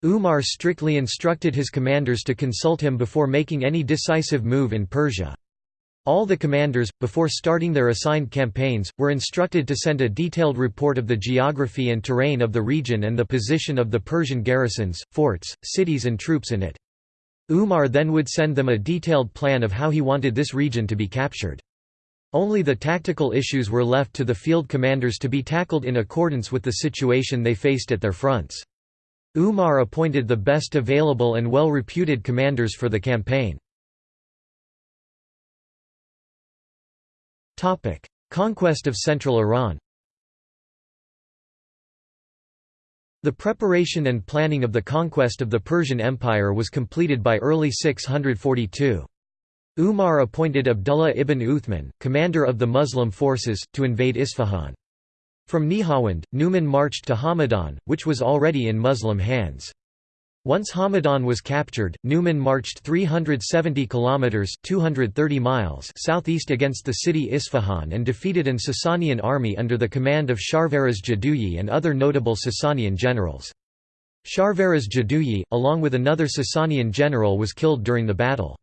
Umar strictly instructed his commanders to consult him before making any decisive move in Persia. All the commanders, before starting their assigned campaigns, were instructed to send a detailed report of the geography and terrain of the region and the position of the Persian garrisons, forts, cities and troops in it. Umar then would send them a detailed plan of how he wanted this region to be captured. Only the tactical issues were left to the field commanders to be tackled in accordance with the situation they faced at their fronts. Umar appointed the best available and well-reputed commanders for the campaign. Conquest of central Iran The preparation and planning of the conquest of the Persian Empire was completed by early 642. Umar appointed Abdullah ibn Uthman, commander of the Muslim forces, to invade Isfahan. From Nihawand, Numan marched to Hamadan, which was already in Muslim hands. Once Hamadan was captured, Numan marched 370 kilometers (230 miles) southeast against the city Isfahan and defeated an Sasanian army under the command of Sharvaraz Jaduyi and other notable Sasanian generals. Sharvaraz Jaduyi, along with another Sasanian general was killed during the battle.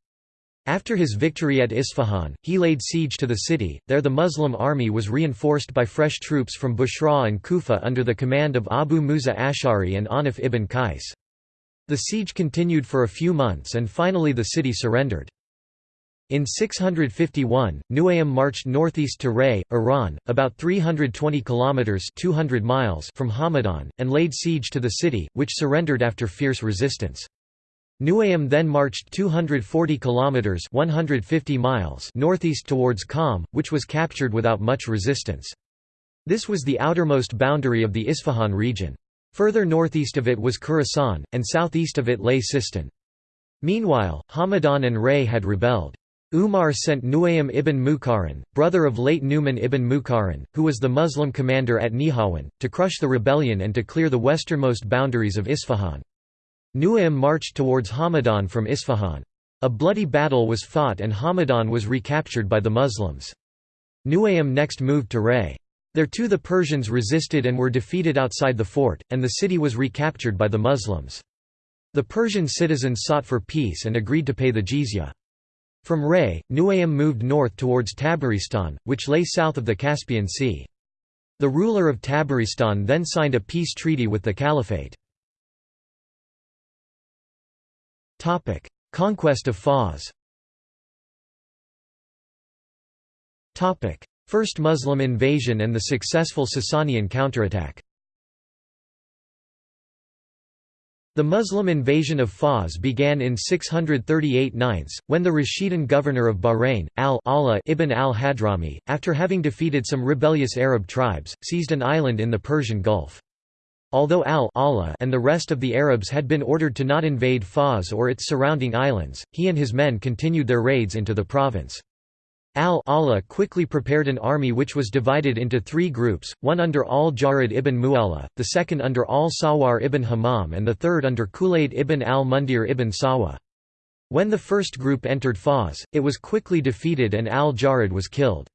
After his victory at Isfahan, he laid siege to the city. There the Muslim army was reinforced by fresh troops from Basra and Kufa under the command of Abu Musa Ash'ari and Anif ibn Qais. The siege continued for a few months and finally the city surrendered. In 651, Nuaym marched northeast to Ray, Iran, about 320 kilometers (200 miles) from Hamadan, and laid siege to the city, which surrendered after fierce resistance. Nuaym then marched 240 kilometers (150 miles) northeast towards Qom, which was captured without much resistance. This was the outermost boundary of the Isfahan region. Further northeast of it was Khorasan, and southeast of it lay Sistan. Meanwhile, Hamadan and Ray had rebelled. Umar sent Nuaym ibn Muqarrin, brother of late Numan ibn Muqarrin, who was the Muslim commander at Nihawand, to crush the rebellion and to clear the westernmost boundaries of Isfahan. Nuaym marched towards Hamadan from Isfahan. A bloody battle was fought and Hamadan was recaptured by the Muslims. Nuaym next moved to Ray. There too the Persians resisted and were defeated outside the fort, and the city was recaptured by the Muslims. The Persian citizens sought for peace and agreed to pay the jizya. From Ray, Nuaym moved north towards Tabaristan, which lay south of the Caspian Sea. The ruler of Tabaristan then signed a peace treaty with the Caliphate. Conquest of Fars. First Muslim invasion and the successful Sasanian counterattack. The Muslim invasion of Fars began in 638 9, when the Rashidun governor of Bahrain, al-Ala ibn al-Hadrami, after having defeated some rebellious Arab tribes, seized an island in the Persian Gulf. Although al-Ala and the rest of the Arabs had been ordered to not invade Fars or its surrounding islands, he and his men continued their raids into the province. Al-Ala quickly prepared an army which was divided into three groups, one under al-Jarid ibn Mu'alla, the second under al-Sawar ibn Hammam and the third under Kulayd ibn al-Mundhir ibn Sawa. When the first group entered Fars, it was quickly defeated and al-Jarid was killed.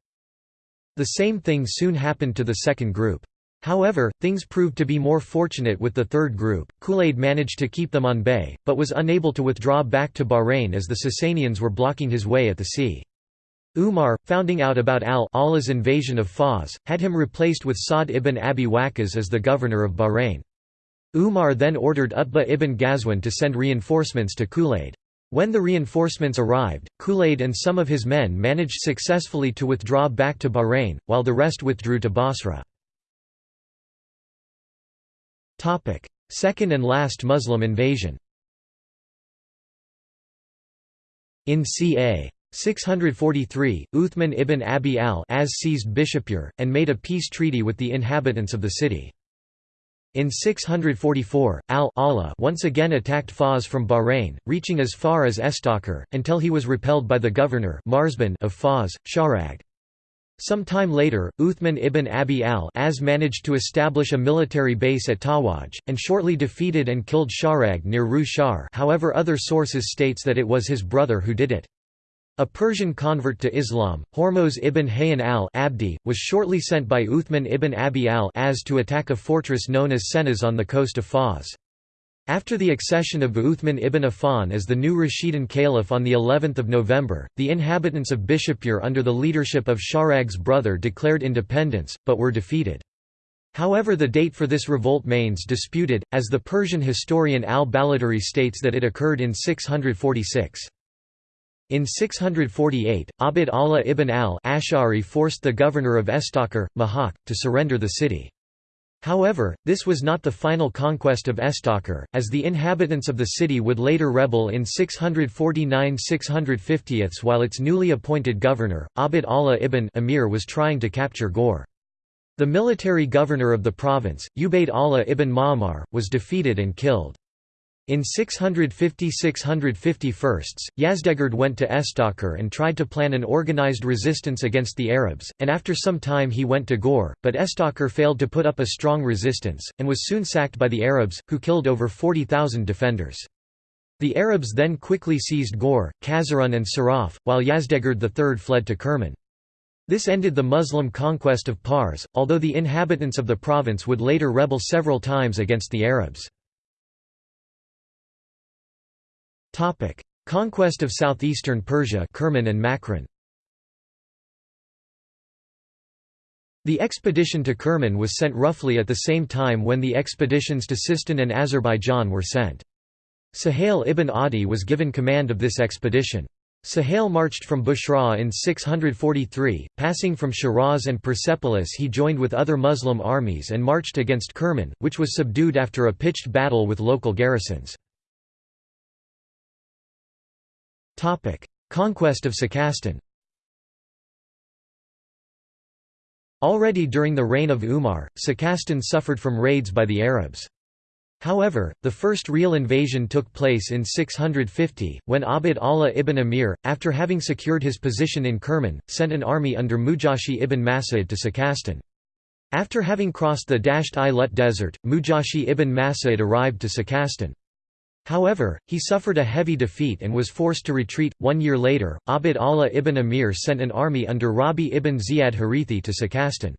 The same thing soon happened to the second group. However, things proved to be more fortunate with the third group. Kulayd managed to keep them on bay, but was unable to withdraw back to Bahrain as the Sasanians were blocking his way at the sea. Umar, finding out about al-Ala's invasion of Fars, had him replaced with Sa'd ibn Abi Waqqas as the governor of Bahrain. Umar then ordered Utbah ibn Ghazwan to send reinforcements to Kulayd. When the reinforcements arrived, Kulayd and some of his men managed successfully to withdraw back to Bahrain, while the rest withdrew to Basra. Second and last Muslim invasion In ca. 643, Uthman ibn Abi al-As seized Bishapur, and made a peace treaty with the inhabitants of the city. In 644, al-Ala once again attacked Fars from Bahrain, reaching as far as Estakhr, until he was repelled by the governor of Fars, Sharag. Some time later, Uthman ibn Abi al-As managed to establish a military base at Tawaj, and shortly defeated and killed Sharag near Rishahr however other sources states that it was his brother who did it. A Persian convert to Islam, Hormoz ibn Hayyan al-Abdi, was shortly sent by Uthman ibn Abi al-As to attack a fortress known as Senaz on the coast of Fars. After the accession of Uthman ibn Affan as the new Rashidun Caliph on the 11th of November, the inhabitants of Bishapur under the leadership of Sharag's brother declared independence, but were defeated. However the date for this revolt remains disputed, as the Persian historian al-Baladhuri states that it occurred in 646. In 648, Abd Allah ibn al-Ash'ari forced the governor of Estakhr, Mahak, to surrender the city. However, this was not the final conquest of Estakhr, as the inhabitants of the city would later rebel in 649–650 while its newly appointed governor, Abd Allah ibn Amir was trying to capture Ghor. The military governor of the province, Ubayd Allah ibn Ma'mar, was defeated and killed. In 650–651, Yazdegerd went to Estakhr and tried to plan an organized resistance against the Arabs, and after some time he went to Ghor, but Estakhr failed to put up a strong resistance, and was soon sacked by the Arabs, who killed over 40,000 defenders. The Arabs then quickly seized Ghor, Kazarun and Saraf, while Yazdegerd III fled to Kerman. This ended the Muslim conquest of Pars, although the inhabitants of the province would later rebel several times against the Arabs. Topic: Conquest of southeastern Persia, Kerman and Makran. The expedition to Kerman was sent roughly at the same time when the expeditions to Sistan and Azerbaijan were sent. Suhail ibn Adi was given command of this expedition. Suhail marched from Basra in 643, passing from Shiraz and Persepolis he joined with other Muslim armies and marched against Kerman, which was subdued after a pitched battle with local garrisons. Conquest of Sakastan Already during the reign of Umar, Sakastan suffered from raids by the Arabs. However, the first real invasion took place in 650, when Abd Allah ibn Amir, after having secured his position in Kerman, sent an army under Mujashi ibn Mas'ud to Sakastan. After having crossed the Dasht-i-Lut desert, Mujashi ibn Mas'ud arrived to Sakastan. However, he suffered a heavy defeat and was forced to retreat. One year later, Abd Allah ibn Amir sent an army under Rabi ibn Ziyad Harithi to Sakastan.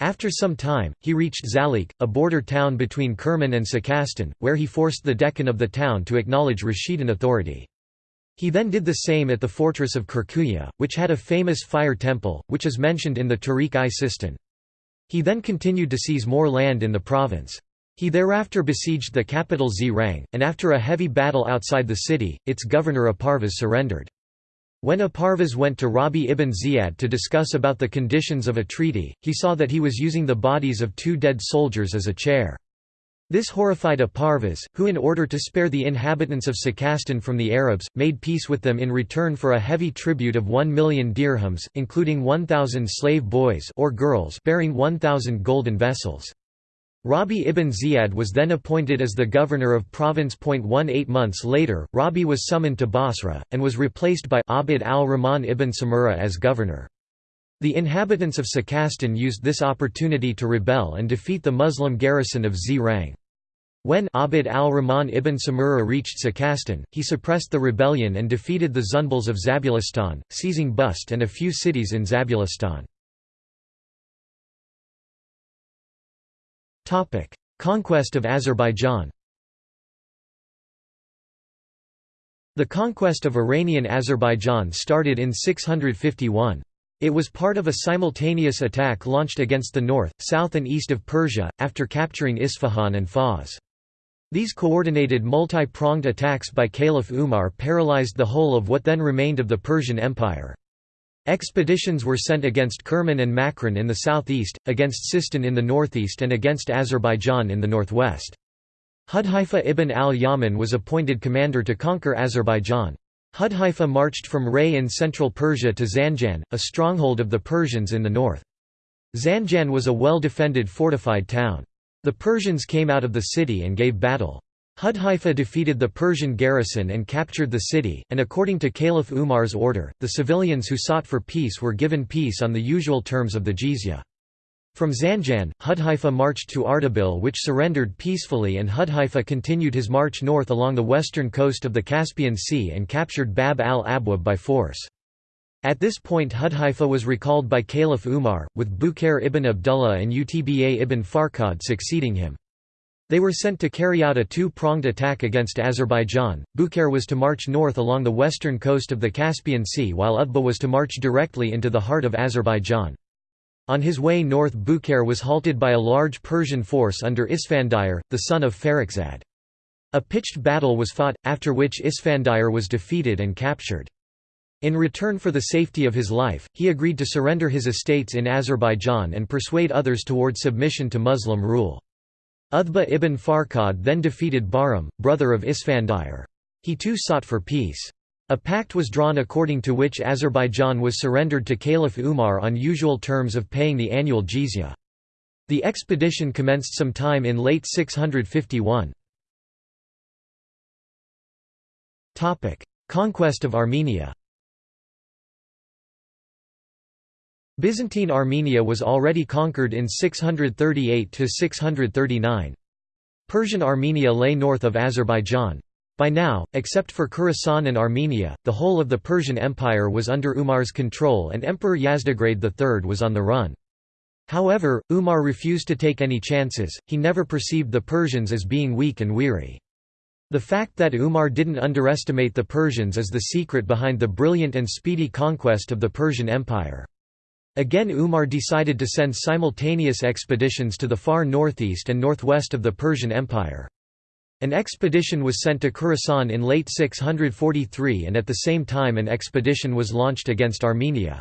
After some time, he reached Zalik, a border town between Kerman and Sakastan, where he forced the dehqan of the town to acknowledge Rashidun authority. He then did the same at the fortress of Kirkuya, which had a famous fire temple, which is mentioned in the Tarikh-i-Sistan. He then continued to seize more land in the province. He thereafter besieged the capital Zirang, and after a heavy battle outside the city, its governor Aparvaz surrendered. When Aparvaz went to Rabi ibn Ziyad to discuss about the conditions of a treaty, he saw that he was using the bodies of two dead soldiers as a chair. This horrified Aparvaz, who in order to spare the inhabitants of Sakastan from the Arabs, made peace with them in return for a heavy tribute of 1 million dirhams, including 1,000 slave boys or girls bearing 1,000 golden vessels. Rabi ibn Ziyad was then appointed as the governor of province. Eight months later, Rabi was summoned to Basra, and was replaced by Abd al-Rahman ibn Samura as governor. The inhabitants of Sakastan used this opportunity to rebel and defeat the Muslim garrison of Zirang. When Abd al-Rahman ibn Samura reached Sakastan, he suppressed the rebellion and defeated the Zunbals of Zabulistan, seizing Bust and a few cities in Zabulistan. Topic: Conquest of Azerbaijan. The conquest of Iranian Azerbaijan started in 651. It was part of a simultaneous attack launched against the north, south and east of Persia, after capturing Isfahan and Fars. These coordinated multi-pronged attacks by Caliph Umar paralyzed the whole of what then remained of the Persian Empire. Expeditions were sent against Kerman and Makran in the southeast, against Sistan in the northeast and against Azerbaijan in the northwest. Hudhaifa ibn al-Yaman was appointed commander to conquer Azerbaijan. Hudhaifa marched from Ray in central Persia to Zanjan, a stronghold of the Persians in the north. Zanjan was a well-defended fortified town. The Persians came out of the city and gave battle. Hudhaifa defeated the Persian garrison and captured the city, and according to Caliph Umar's order, the civilians who sought for peace were given peace on the usual terms of the jizya. From Zanjan, Hudhaifa marched to Ardabil which surrendered peacefully and Hudhaifa continued his march north along the western coast of the Caspian Sea and captured Bab al-Abwab by force. At this point Hudhaifa was recalled by Caliph Umar, with Bukair ibn Abdullah and Utba ibn Farqad succeeding him. They were sent to carry out a two-pronged attack against Azerbaijan. Bukair was to march north along the western coast of the Caspian Sea while Utba was to march directly into the heart of Azerbaijan. On his way north Bukair was halted by a large Persian force under Isfandiyar, the son of Farrukhzad. A pitched battle was fought, after which Isfandiyar was defeated and captured. In return for the safety of his life, he agreed to surrender his estates in Azerbaijan and persuade others toward submission to Muslim rule. Utba ibn Farqad then defeated Bahram, brother of Isfandiyar. He too sought for peace. A pact was drawn according to which Azerbaijan was surrendered to Caliph Umar on usual terms of paying the annual jizya. The expedition commenced sometime in late 651. Conquest of Armenia Byzantine Armenia was already conquered in 638–639. Persian Armenia lay north of Azerbaijan. By now, except for Khorasan and Armenia, the whole of the Persian Empire was under Umar's control and Emperor Yazdegerd III was on the run. However, Umar refused to take any chances, he never perceived the Persians as being weak and weary. The fact that Umar didn't underestimate the Persians is the secret behind the brilliant and speedy conquest of the Persian Empire. Again Umar decided to send simultaneous expeditions to the far northeast and northwest of the Persian Empire. An expedition was sent to Khorasan in late 643 and at the same time an expedition was launched against Armenia.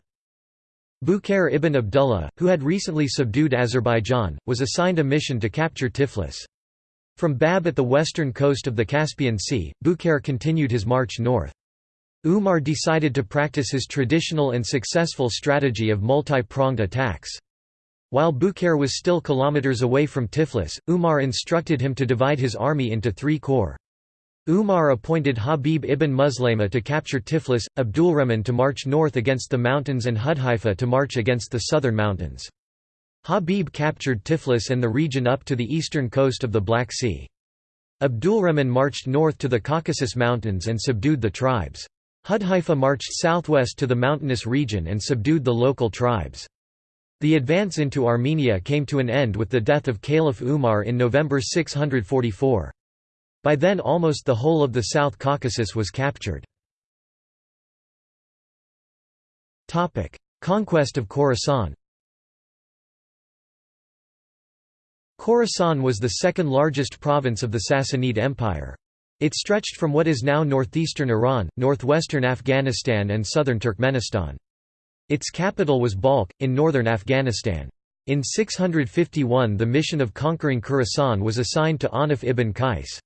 Bukair ibn Abdullah, who had recently subdued Azerbaijan, was assigned a mission to capture Tiflis. From Bab at the western coast of the Caspian Sea, Bukair continued his march north. Umar decided to practice his traditional and successful strategy of multi-pronged attacks. While Bukair was still kilometers away from Tiflis, Umar instructed him to divide his army into three corps. Umar appointed Habib ibn Muslima to capture Tiflis, Abdulrahman to march north against the mountains and Hudhaifa to march against the southern mountains. Habib captured Tiflis and the region up to the eastern coast of the Black Sea. Abdulrahman marched north to the Caucasus Mountains and subdued the tribes. Hudhaifa marched southwest to the mountainous region and subdued the local tribes. The advance into Armenia came to an end with the death of Caliph Umar in November 644. By then almost the whole of the South Caucasus was captured. Conquest of Khorasan Khorasan was the second largest province of the Sassanid Empire. It stretched from what is now northeastern Iran, northwestern Afghanistan and southern Turkmenistan. Its capital was Balkh, in northern Afghanistan. In 651 the mission of conquering Khorasan was assigned to Anif ibn Qais.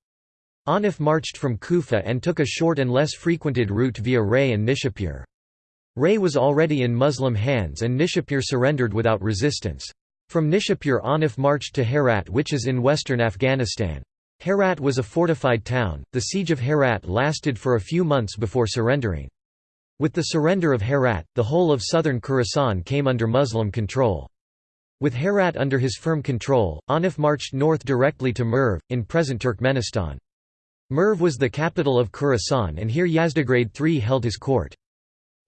Anif marched from Kufa and took a short and less frequented route via Ray and Nishapur. Ray was already in Muslim hands and Nishapur surrendered without resistance. From Nishapur Anif marched to Herat which is in western Afghanistan. Herat was a fortified town, the siege of Herat lasted for a few months before surrendering. With the surrender of Herat, the whole of southern Khorasan came under Muslim control. With Herat under his firm control, Anif marched north directly to Merv, in present Turkmenistan. Merv was the capital of Khorasan and here Yazdegerd III held his court.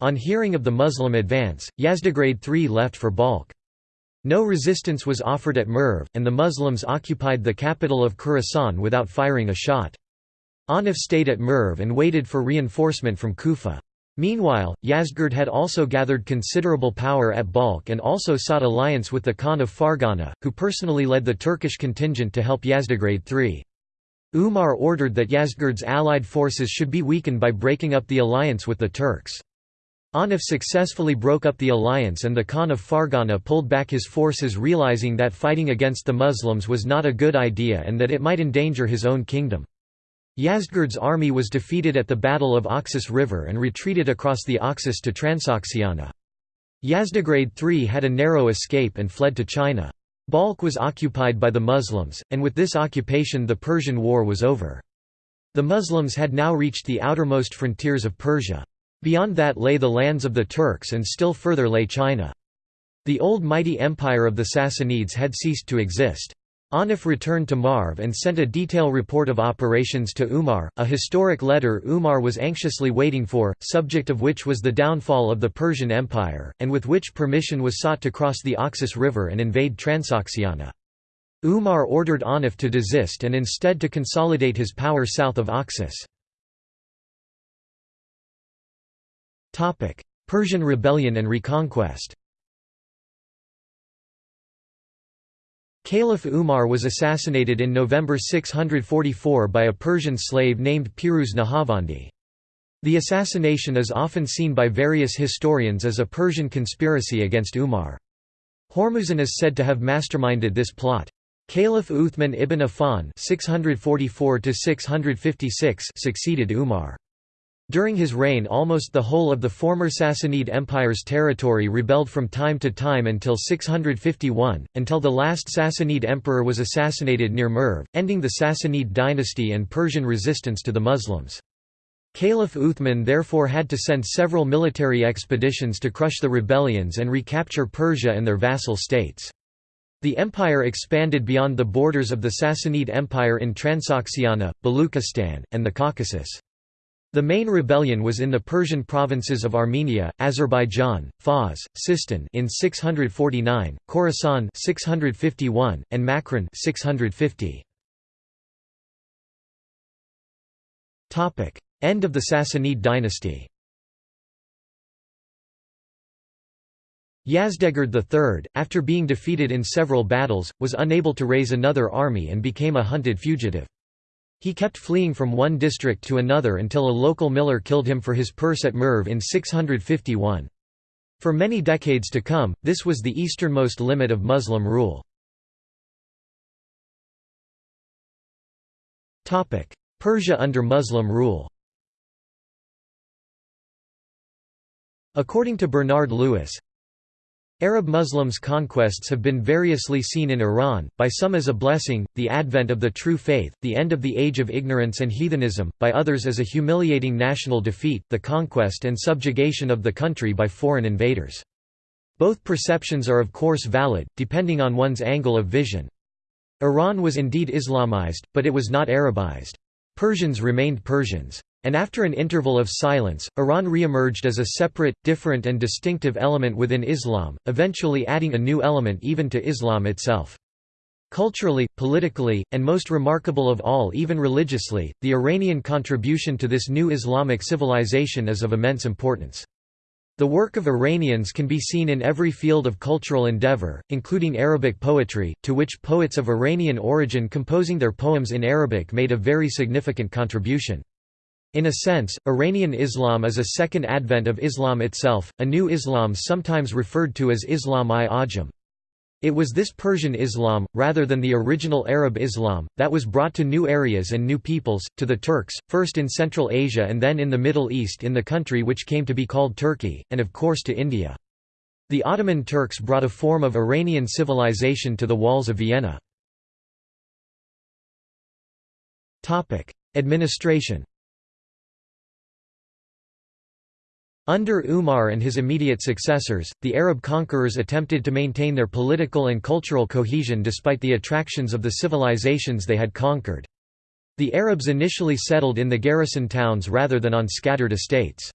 On hearing of the Muslim advance, Yazdegerd III left for Balkh. No resistance was offered at Merv, and the Muslims occupied the capital of Khorasan without firing a shot. Anif stayed at Merv and waited for reinforcement from Kufa. Meanwhile, Yazdgerd had also gathered considerable power at Balkh and also sought alliance with the Khan of Fergana, who personally led the Turkish contingent to help Yazdegerd III. Umar ordered that Yazdgerd's allied forces should be weakened by breaking up the alliance with the Turks. Anif successfully broke up the alliance and the Khan of Fergana pulled back his forces realizing that fighting against the Muslims was not a good idea and that it might endanger his own kingdom. Yazdgerd's army was defeated at the Battle of Oxus River and retreated across the Oxus to Transoxiana. Yazdegerd III had a narrow escape and fled to China. Balkh was occupied by the Muslims, and with this occupation the Persian War was over. The Muslims had now reached the outermost frontiers of Persia. Beyond that lay the lands of the Turks and still further lay China. The old mighty empire of the Sassanids had ceased to exist. Anif returned to Marv and sent a detailed report of operations to Umar, a historic letter Umar was anxiously waiting for, subject of which was the downfall of the Persian Empire, and with which permission was sought to cross the Oxus River and invade Transoxiana. Umar ordered Anif to desist and instead to consolidate his power south of Oxus. Persian rebellion and reconquest Caliph Umar was assassinated in November 644 by a Persian slave named Piruz Nahavandi. The assassination is often seen by various historians as a Persian conspiracy against Umar. Hormuzan is said to have masterminded this plot. Caliph Uthman ibn Affan (644–656) succeeded Umar. During his reign almost the whole of the former Sassanid Empire's territory rebelled from time to time until 651, until the last Sassanid emperor was assassinated near Merv, ending the Sassanid dynasty and Persian resistance to the Muslims. Caliph Uthman therefore had to send several military expeditions to crush the rebellions and recapture Persia and their vassal states. The empire expanded beyond the borders of the Sassanid Empire in Transoxiana, Baluchistan, and the Caucasus. The main rebellion was in the Persian provinces of Armenia, Azerbaijan, Fars, Sistan in 649, Khorasan 651, and Makran 650. Topic: End of the Sassanid dynasty. Yazdegerd III, after being defeated in several battles, was unable to raise another army and became a hunted fugitive. He kept fleeing from one district to another until a local miller killed him for his purse at Merv in 651. For many decades to come, this was the easternmost limit of Muslim rule. Persia under Muslim rule According to Bernard Lewis, Arab Muslims' conquests have been variously seen in Iran, by some as a blessing, the advent of the true faith, the end of the age of ignorance and heathenism, by others as a humiliating national defeat, the conquest and subjugation of the country by foreign invaders. Both perceptions are of course valid, depending on one's angle of vision. Iran was indeed Islamized, but it was not Arabized. Persians remained Persians. And after an interval of silence, Iran re-emerged as a separate, different and distinctive element within Islam, eventually adding a new element even to Islam itself. Culturally, politically, and most remarkable of all even religiously, the Iranian contribution to this new Islamic civilization is of immense importance. The work of Iranians can be seen in every field of cultural endeavor, including Arabic poetry, to which poets of Iranian origin composing their poems in Arabic made a very significant contribution. In a sense, Iranian Islam is a second advent of Islam itself, a new Islam sometimes referred to as Islam-i-Ajam. It was this Persian Islam, rather than the original Arab Islam, that was brought to new areas and new peoples, to the Turks, first in Central Asia and then in the Middle East in the country which came to be called Turkey, and of course to India. The Ottoman Turks brought a form of Iranian civilization to the walls of Vienna. Administration Under Umar and his immediate successors, the Arab conquerors attempted to maintain their political and cultural cohesion despite the attractions of the civilizations they had conquered. The Arabs initially settled in the garrison towns rather than on scattered estates.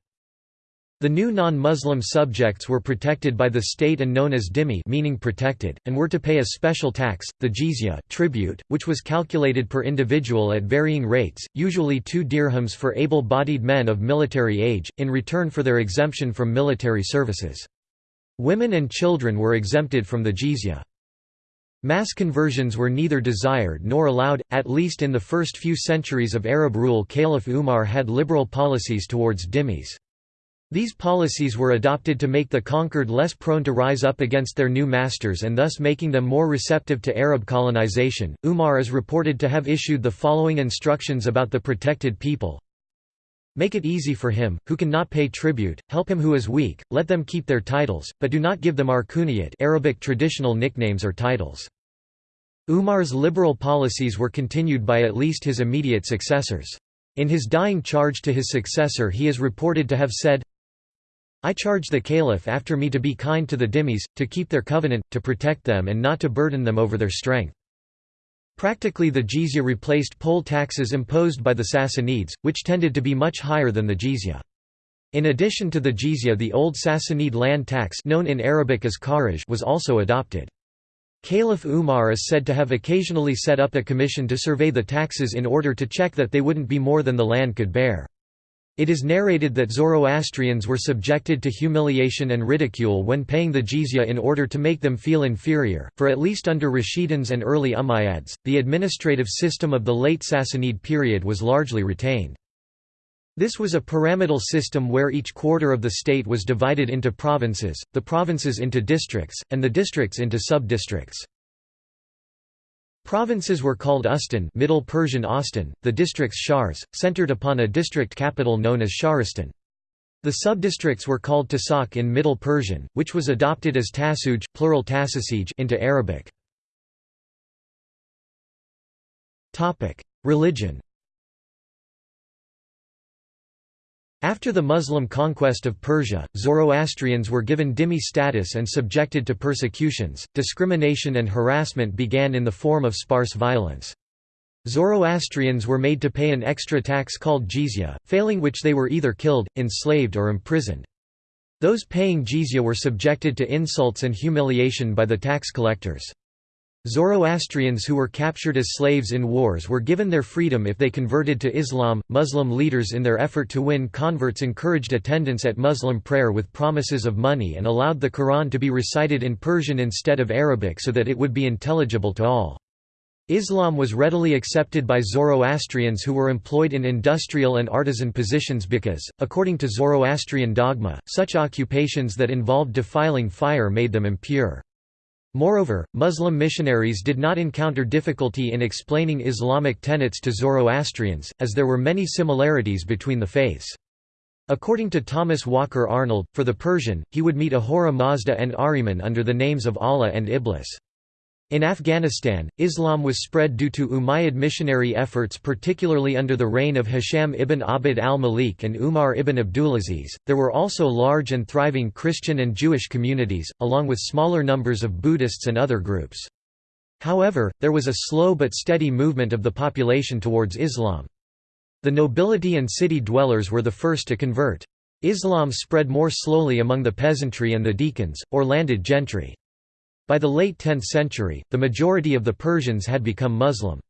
The new non-Muslim subjects were protected by the state and known as dhimmi meaning protected, and were to pay a special tax, the jizya tribute, which was calculated per individual at varying rates, usually two dirhams for able-bodied men of military age, in return for their exemption from military services. Women and children were exempted from the jizya. Mass conversions were neither desired nor allowed, at least in the first few centuries of Arab rule Caliph Umar had liberal policies towards dhimmis. These policies were adopted to make the conquered less prone to rise up against their new masters and thus making them more receptive to Arab colonization. Umar is reported to have issued the following instructions about the protected people Make it easy for him, who cannot pay tribute, help him who is weak, let them keep their titles, but do not give them arkuniyat Arabic traditional nicknames or titles. Umar's liberal policies were continued by at least his immediate successors. In his dying charge to his successor he is reported to have said, I charge the Caliph after me to be kind to the dhimmis, to keep their covenant, to protect them and not to burden them over their strength. Practically the jizya replaced poll taxes imposed by the Sassanids, which tended to be much higher than the jizya. In addition to the jizya the old Sassanid land tax known in Arabic as kharaj was also adopted. Caliph Umar is said to have occasionally set up a commission to survey the taxes in order to check that they wouldn't be more than the land could bear. It is narrated that Zoroastrians were subjected to humiliation and ridicule when paying the jizya in order to make them feel inferior, for at least under Rashiduns and early Umayyads, the administrative system of the late Sassanid period was largely retained. This was a pyramidal system where each quarter of the state was divided into provinces, the provinces into districts, and the districts into sub-districts. Provinces were called ustan Middle Persian Austin, the districts shars, centered upon a district capital known as shahristan. The subdistricts were called tasak in Middle Persian, which was adopted as tasuj plural into Arabic. Religion After the Muslim conquest of Persia, Zoroastrians were given dhimmi status and subjected to persecutions. Discrimination and harassment began in the form of sparse violence. Zoroastrians were made to pay an extra tax called jizya, failing which they were either killed, enslaved or imprisoned. Those paying jizya were subjected to insults and humiliation by the tax collectors. Zoroastrians who were captured as slaves in wars were given their freedom if they converted to Islam. Muslim leaders, in their effort to win converts, encouraged attendance at Muslim prayer with promises of money and allowed the Quran to be recited in Persian instead of Arabic so that it would be intelligible to all. Islam was readily accepted by Zoroastrians who were employed in industrial and artisan positions because, according to Zoroastrian dogma, such occupations that involved defiling fire made them impure. Moreover, Muslim missionaries did not encounter difficulty in explaining Islamic tenets to Zoroastrians, as there were many similarities between the faiths. According to Thomas Walker Arnold, for the Persian, he would meet Ahura Mazda and Ahriman under the names of Allah and Iblis. In Afghanistan, Islam was spread due to Umayyad missionary efforts, particularly under the reign of Hisham ibn Abd al-Malik and Umar ibn Abdulaziz. There were also large and thriving Christian and Jewish communities, along with smaller numbers of Buddhists and other groups. However, there was a slow but steady movement of the population towards Islam. The nobility and city dwellers were the first to convert. Islam spread more slowly among the peasantry and the dehqans, or landed gentry. By the late 10th century, the majority of the Persians had become Muslim.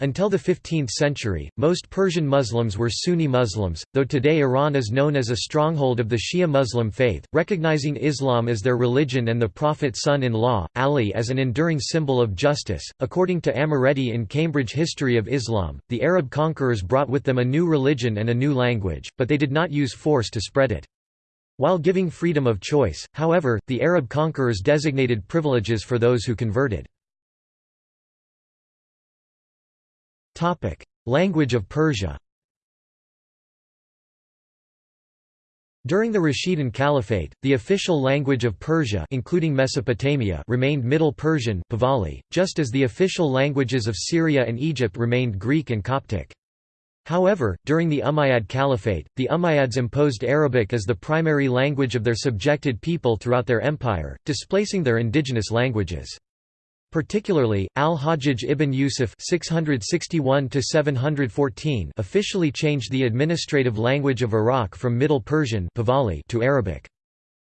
Until the 15th century, most Persian Muslims were Sunni Muslims, though today Iran is known as a stronghold of the Shia Muslim faith, recognizing Islam as their religion and the Prophet's son-in-law, Ali as an enduring symbol of justice. According to Amoretti in Cambridge History of Islam, the Arab conquerors brought with them a new religion and a new language, but they did not use force to spread it. While giving freedom of choice, however, the Arab conquerors designated privileges for those who converted. Language of Persia During the Rashidun Caliphate, the official language of Persia including Mesopotamia remained Middle Persian Pahlavi, just as the official languages of Syria and Egypt remained Greek and Coptic. However, during the Umayyad Caliphate, the Umayyads imposed Arabic as the primary language of their subjected people throughout their empire, displacing their indigenous languages. Particularly, al-Hajjaj ibn Yusuf (661–714) officially changed the administrative language of Iraq from Middle Persian to Arabic.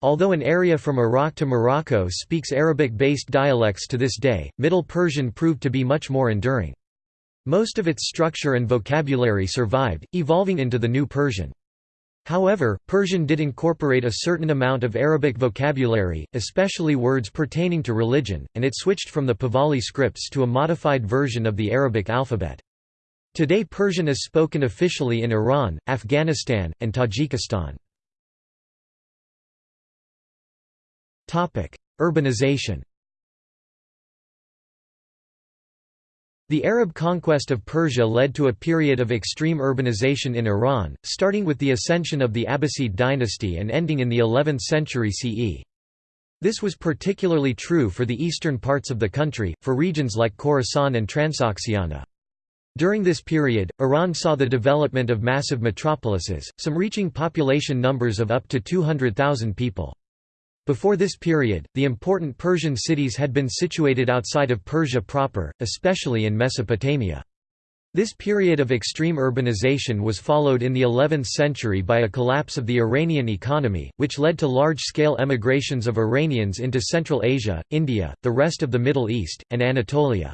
Although an area from Iraq to Morocco speaks Arabic-based dialects to this day, Middle Persian proved to be much more enduring. Most of its structure and vocabulary survived, evolving into the New Persian. However, Persian did incorporate a certain amount of Arabic vocabulary, especially words pertaining to religion, and it switched from the Pahlavi scripts to a modified version of the Arabic alphabet. Today Persian is spoken officially in Iran, Afghanistan, and Tajikistan. Urbanization The Arab conquest of Persia led to a period of extreme urbanization in Iran, starting with the ascension of the Abbasid dynasty and ending in the 11th century CE. This was particularly true for the eastern parts of the country, for regions like Khorasan and Transoxiana. During this period, Iran saw the development of massive metropolises, some reaching population numbers of up to 200,000 people. Before this period, the important Persian cities had been situated outside of Persia proper, especially in Mesopotamia. This period of extreme urbanization was followed in the 11th century by a collapse of the Iranian economy, which led to large-scale emigrations of Iranians into Central Asia, India, the rest of the Middle East, and Anatolia.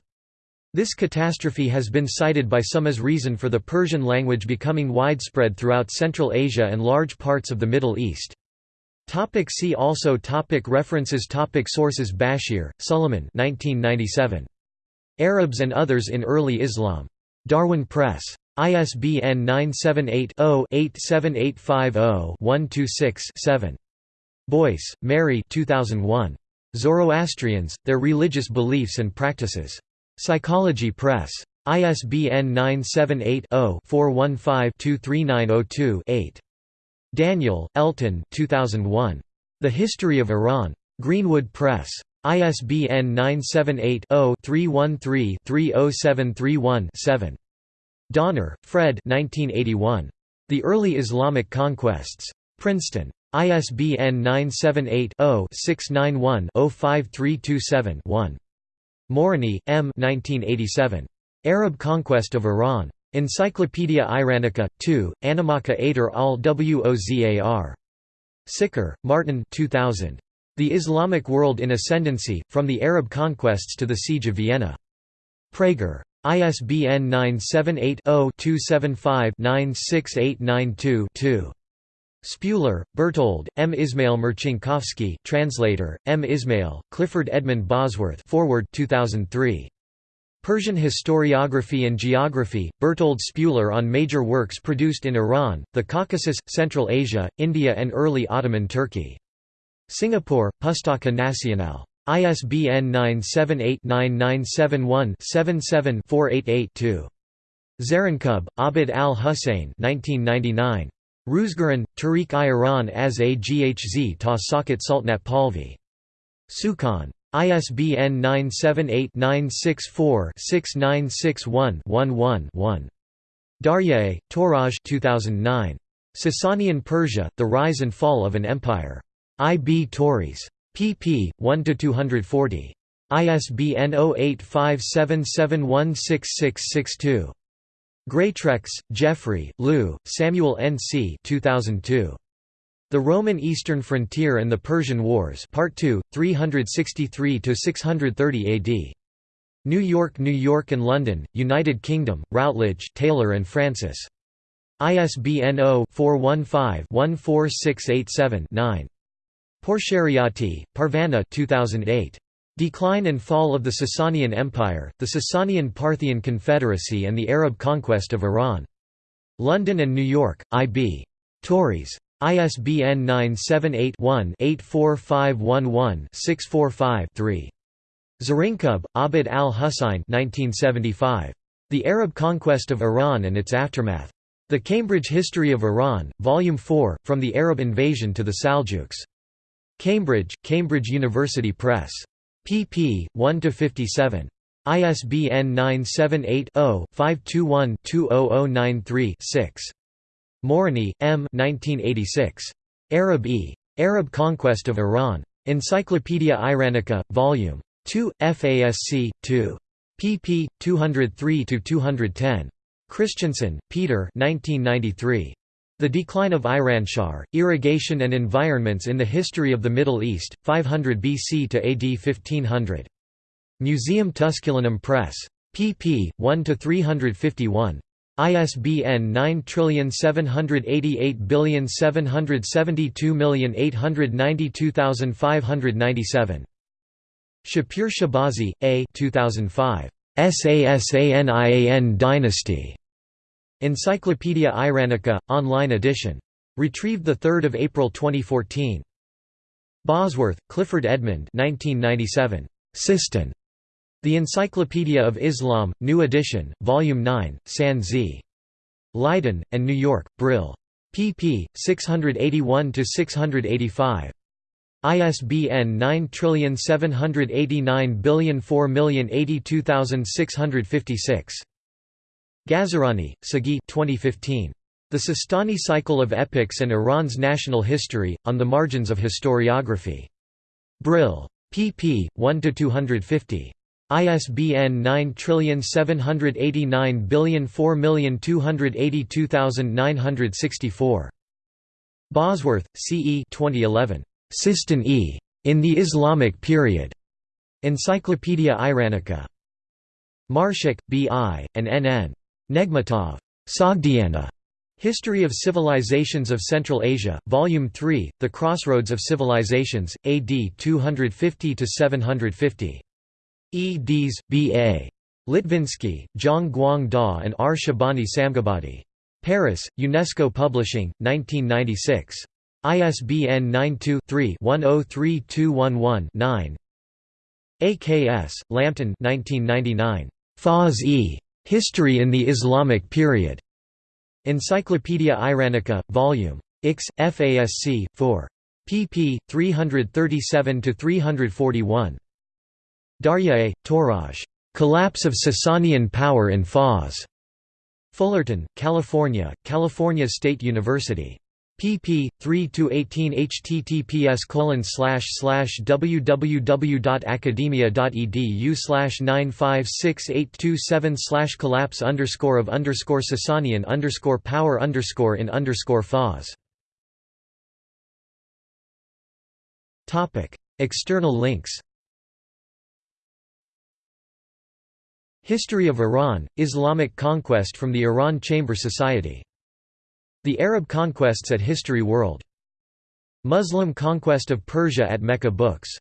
This catastrophe has been cited by some as reason for the Persian language becoming widespread throughout Central Asia and large parts of the Middle East. Topic see also topic References topic Sources Bashir, Suleiman 1997. Arabs and Others in Early Islam. Darwin Press. ISBN 978-0-87850-126-7. Boyce, Mary 2001. Zoroastrians, Their Religious Beliefs and Practices. Psychology Press. ISBN 978-0-415-23902-8. Daniel, Elton 2001. The History of Iran. Greenwood Press. ISBN 978-0-313-30731-7. Donner, Fred 1981. The Early Islamic Conquests. Princeton. ISBN 978-0-691-05327-1. Morony, M. 1987. Arab Conquest of Iran. Encyclopaedia Iranica, 2, Animaka Ater al Wozar. Sicker, Martin 2000. The Islamic World in Ascendancy, From the Arab Conquests to the Siege of Vienna. Praeger. ISBN 978-0-275-96892-2. Spuler, Bertold, M. Ismail Marcinkowski translator, M. Ismail, Clifford Edmund Bosworth forward 2003. Persian Historiography and Geography, Bertold Spuler on major works produced in Iran, the Caucasus, Central Asia, India and early Ottoman Turkey. Singapore, Pustaka Nasional. ISBN 978-9971-77-488-2. Zarinkub, Abid al-Hussein Ruzgaran, Tarikh-i Iran as a Ghz ta Sakat Sultanat Pahlavi. Sukhan. ISBN 978-964-6961-11-1. Daryaee, Touraj 2009. Sasanian Persia, The Rise and Fall of an Empire. I. B. Tauris pp. 1–240. ISBN 0857716662. Greatrex, Geoffrey, Lieu, Samuel N. C. 2002. The Roman Eastern Frontier and the Persian Wars Part 2, 363–630 AD. New York New York and London, United Kingdom, Routledge Taylor and Francis. ISBN 0-415-14687-9. Pourshariati, Parvaneh 2008. Decline and Fall of the Sasanian Empire, the Sasanian Parthian Confederacy and the Arab Conquest of Iran. London and New York, I.B. Tauris. ISBN 978-1-84511-645-3. Zarinkub, Abid al-Hussein The Arab Conquest of Iran and its Aftermath. The Cambridge History of Iran, Volume 4, From the Arab Invasion to the Saljuks. Cambridge, Cambridge University Press. pp. 1–57. ISBN 978-0-521-20093-6. Morony, M. 1986. Arab e. Arab Conquest of Iran. Encyclopaedia Iranica, Vol. 2, FASC, 2. pp. 203–210. Christensen, Peter 1993. The Decline of Iranshahr, Irrigation and Environments in the History of the Middle East, 500 BC to AD 1500. Museum Tusculanum Press. pp. 1–351. ISBN 9788772892597. Shapur Shahbazi, A. 2005. Sasanian Dynasty. Encyclopaedia Iranica, online edition. Retrieved 3 April 2014. Bosworth, Clifford Edmund 1997. Sistan. The Encyclopedia of Islam, New Edition, Volume 9, San Z. Leiden, and New York, Brill. pp. 681–685. ISBN 9789004082656. Gazerani, Saghi 2015. The Sistani Cycle of Epics and Iran's National History, on the Margins of Historiography. Brill. pp. 1–250. ISBN 9789004282964. Bosworth, C. E. 2011. Sistan E. In the Islamic Period. Encyclopaedia Iranica. Marshak, B. I., and N. N. Negmatov. Sogdiana. History of Civilizations of Central Asia, Volume 3, The Crossroads of Civilizations, AD 250–750. E. Dees, B. A. Litvinsky, Zhang Guang Da and R. Shabani Samghabadi. Paris, UNESCO Publishing, 1996. ISBN 92-3-103211-9 AKS, Lambton 1999. Fars e. History in the Islamic Period. Encyclopaedia Iranica, Vol. X, FASC, 4. pp. 337–341. Daryaee, Touraj, Collapse of Sasanian Power in Fars. Fullerton, California, California State University pp. 3–18 https www.academia.edu slash 956827 collapse underscore of underscore Sasanian underscore power underscore in underscore. External links History of Iran, Islamic conquest from the Iran Chamber Society the Arab Conquests at History World. Muslim Conquest of Persia at Mecca Books